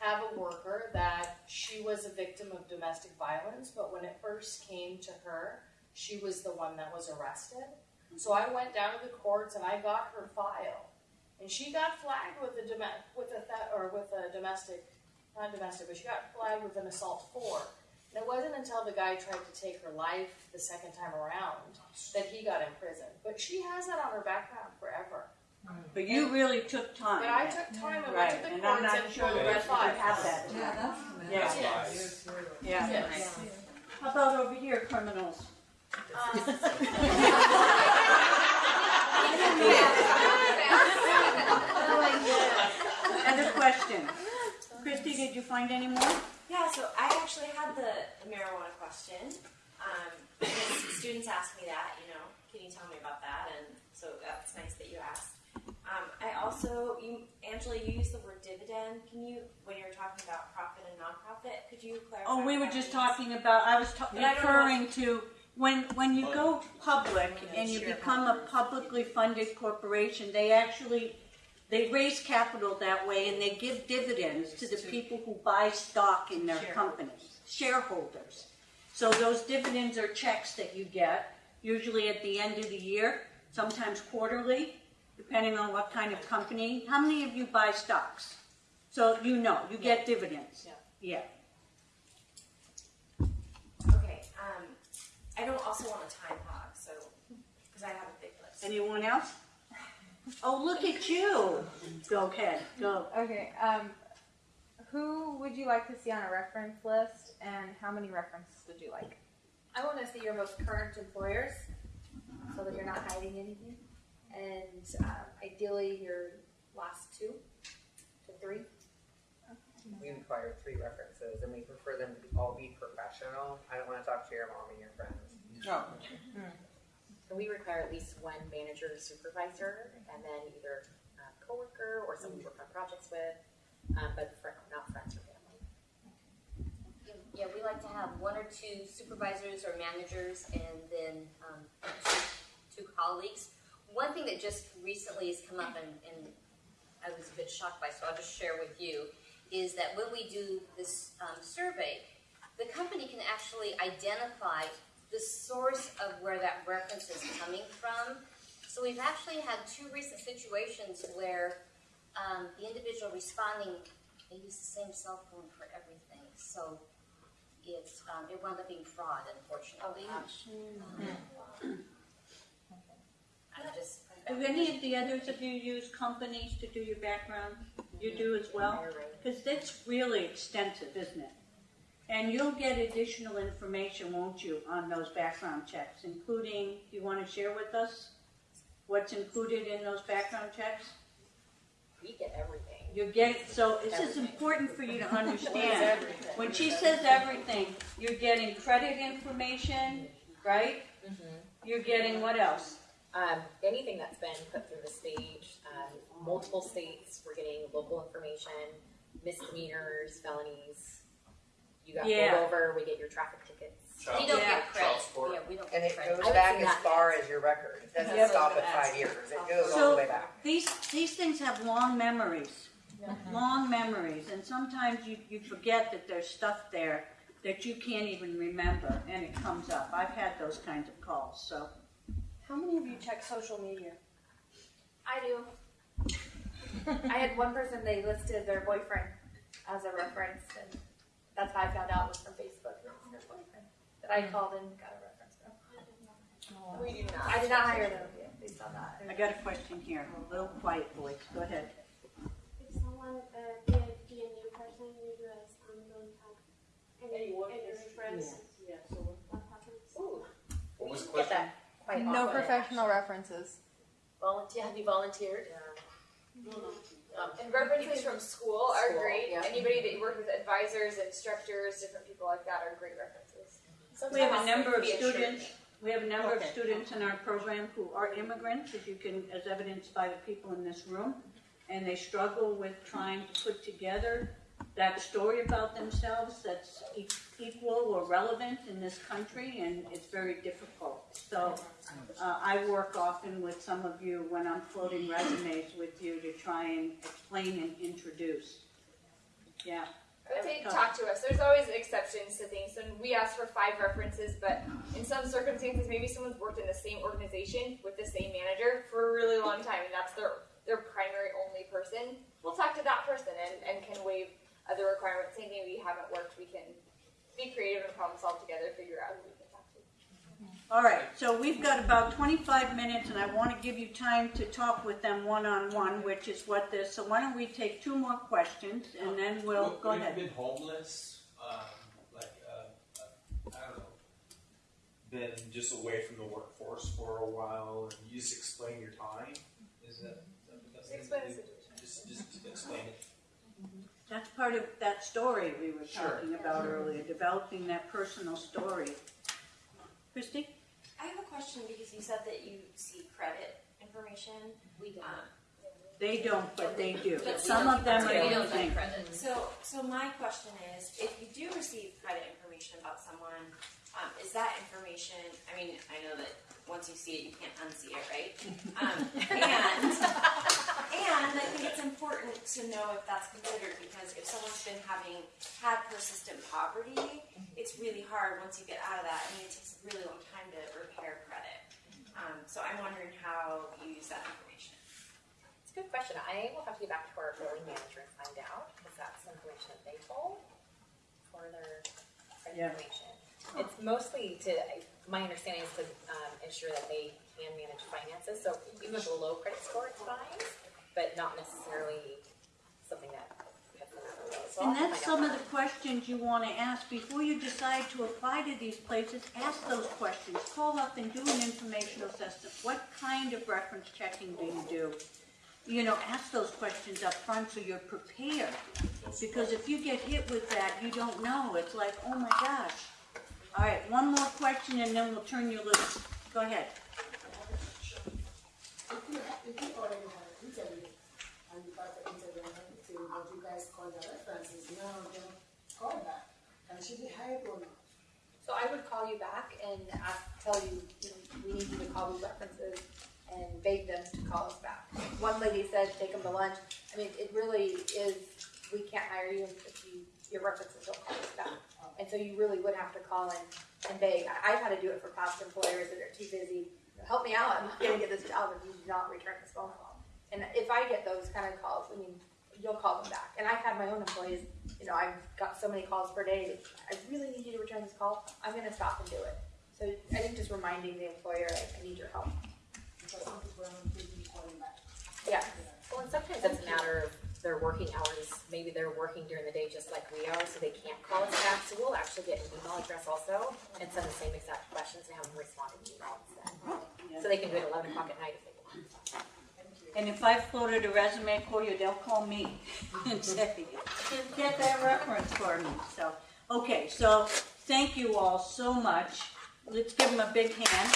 have a worker that she was a victim of domestic violence, but when it first came to her, she was the one that was arrested. So I went down to the courts and I got her file, and she got flagged with a dom- with a or with a domestic, not domestic, but she got flagged with an assault four. And it wasn't until the guy tried to take her life the second time around that he got in prison. But she has that on her background forever. But you really took time. But I took time and went Right, to the and I'm courts not and sure pulled the her rest of you have that. Yeah, Yeah. Yes. Yeah. Yes. How about over here, criminals? Other question. Christy, did you find any more? Yeah, so I actually had the, the marijuana question. Um, because students ask me that, you know, can you tell me about that? And so that's nice that you asked. I also, you, Angela, you used the word dividend. Can you, when you were talking about profit and nonprofit, could you clarify? Oh, we what were that just means? talking about, I was ta- But I don't know referring to, when, when you go public and you become a publicly funded corporation, they actually, they raise capital that way and they give dividends to the people who buy stock in their companies, shareholders. So those dividends are checks that you get, usually at the end of the year, sometimes quarterly, depending on what kind of company. How many of you buy stocks? So you know, you get dividends. Yeah. Okay, um, I don't also want a time hog, so, because I have a big list. Anyone else? Oh, look at you. Go ahead, go. Okay, um, who would you like to see on a reference list, and how many references would you like? I want to see your most current employers, so that you're not hiding anything, and um, ideally your last two to three. We require three references, and we prefer them to be, all be professional. I don't want to talk to your mom and your friends. Oh. And we require at least one manager or supervisor, and then either a coworker or someone to work on projects with, um, but fr- not friends or family. Yeah, we like to have one or two supervisors or managers and then um, two, two colleagues. One thing that just recently has come up and, and I was a bit shocked by, so I'll just share with you, is that when we do this um, survey, the company can actually identify the source of where that reference is coming from. So we've actually had two recent situations where um, the individual responding, they use the same cell phone for everything. So it's, um, it wound up being fraud, unfortunately. Um, I'm just. Do any of the others of you use companies to do your background? You do as well? Because that's really extensive, isn't it? And you'll get additional information, won't you, on those background checks, including, do you want to share with us what's included in those background checks? We get everything. You get, so this is important for you to understand. When she says everything, you're getting credit information, right? Mm-hmm. You're getting what else? Um, anything that's been put through the stage, um, multiple states, we're getting local information, misdemeanors, felonies. You got Yeah. pulled over, we get your traffic tickets. We don't get credit. Yeah, we don't And get it credit. goes back as far as your record. It doesn't Yep. stop at five years. It goes all the way back. these these things have long memories, long memories, and sometimes you, you forget that there's stuff there that you can't even remember, and it comes up. I've had those kinds of calls. So How many of you check social media? I do. I had one person, they listed their boyfriend as a reference, and that's how I found out was from Facebook. It was their boyfriend that I called and got a reference from. We do not. I did not hire them based on that. I got a question here. A little quiet voice. Go ahead. If someone uh, be, a, be a new person in the US and don't have any, any reference, what happens? What was the question? Quite No often. professional references. Volunteer, have you volunteered? Um, And references from school are School, great. yeah. Anybody that you work with, advisors, instructors, different people like that are great references. We have a number of can be a students. We have a number of students in our program who are immigrants, as you can, as evidenced by the people in this room, and they struggle with trying to put together that story about themselves that's e- equal or relevant in this country, and it's very difficult. So uh, I work often with some of you when I'm floating resumes with you to try and explain and introduce. Yeah. I would say talk to us. There's always exceptions to things. And we ask for five references, but in some circumstances, maybe someone's worked in the same organization with the same manager for a really long time, and that's their their primary only person. We'll talk to that person and, and can waive other requirements. Saying maybe we haven't worked, we can be creative and problem solve together, figure out who we can talk to. All right, so we've got about 25 minutes, and I want to give you time to talk with them one-on-one, which is what this, so why don't we take two more questions, and then we'll, Well, go we've ahead. been homeless, um, like, uh, uh, I don't know, been just away from the workforce for a while, and you just explain your time. Is that, is that the best thing Explain the situation. Just, just explain it. That's part of that story we were Sure. talking about earlier, developing that personal story. Christy? I have a question because you said that you see credit information. We don't. They don't, but they do. But Some we of them are we don't using. credit. So, so my question is, if you do receive credit information about someone, um, is that information? I mean, I know that once you see it, you can't unsee it, right? Um, and and I think it's important to know if that's considered because if someone's been having had persistent poverty, it's really hard once you get out of that. I mean, it takes a really long time to repair credit. Um, so I'm wondering how you use that information. It's a good question. I will have to get back to our building manager and find out, because that's information that they hold for their credit Yeah. information. It's mostly to, my understanding is to um, ensure that they can manage finances, so even with a low credit score, it's fine, but not necessarily something that puts them out of the way. So And that's some of the questions you want to ask before you decide to apply to these places. Ask those questions. Call up and do an informational assessment. What kind of reference checking do you do? You know, ask those questions up front so you're prepared. Because if you get hit with that, you don't know. It's like, oh my gosh. All right, one more question and then we'll turn you loose. Go ahead. So I would call you back and ask, tell you, we need you to call these references and beg them to call us back. One lady said, take them to lunch. I mean, it really is, we can't hire you if you, your references don't call us back. And so you really would have to call and, and beg. I- I've had to do it for past employers that are too busy. help me out, I'm not gonna get this job if you do not return this phone call. And if I get those kind of calls, I mean, you'll call them back. And I've had my own employees, you know, I've got so many calls per day, I really need you to return this call, I'm gonna stop and do it. So I think just reminding the employer, I, I need your help. Because some people are not taking calling back. Yeah. Well, and sometimes it's a matter of their working hours. Maybe they're working during the day just like we are, so they can't call us back. So we'll actually get an email address also and send the same exact questions and have them respond in email instead. So they can do it at eleven o'clock at night if they want. And if I floated a resume for you, they'll call me and say, get that reference for me. So, okay, so thank you all so much. Let's give them a big hand.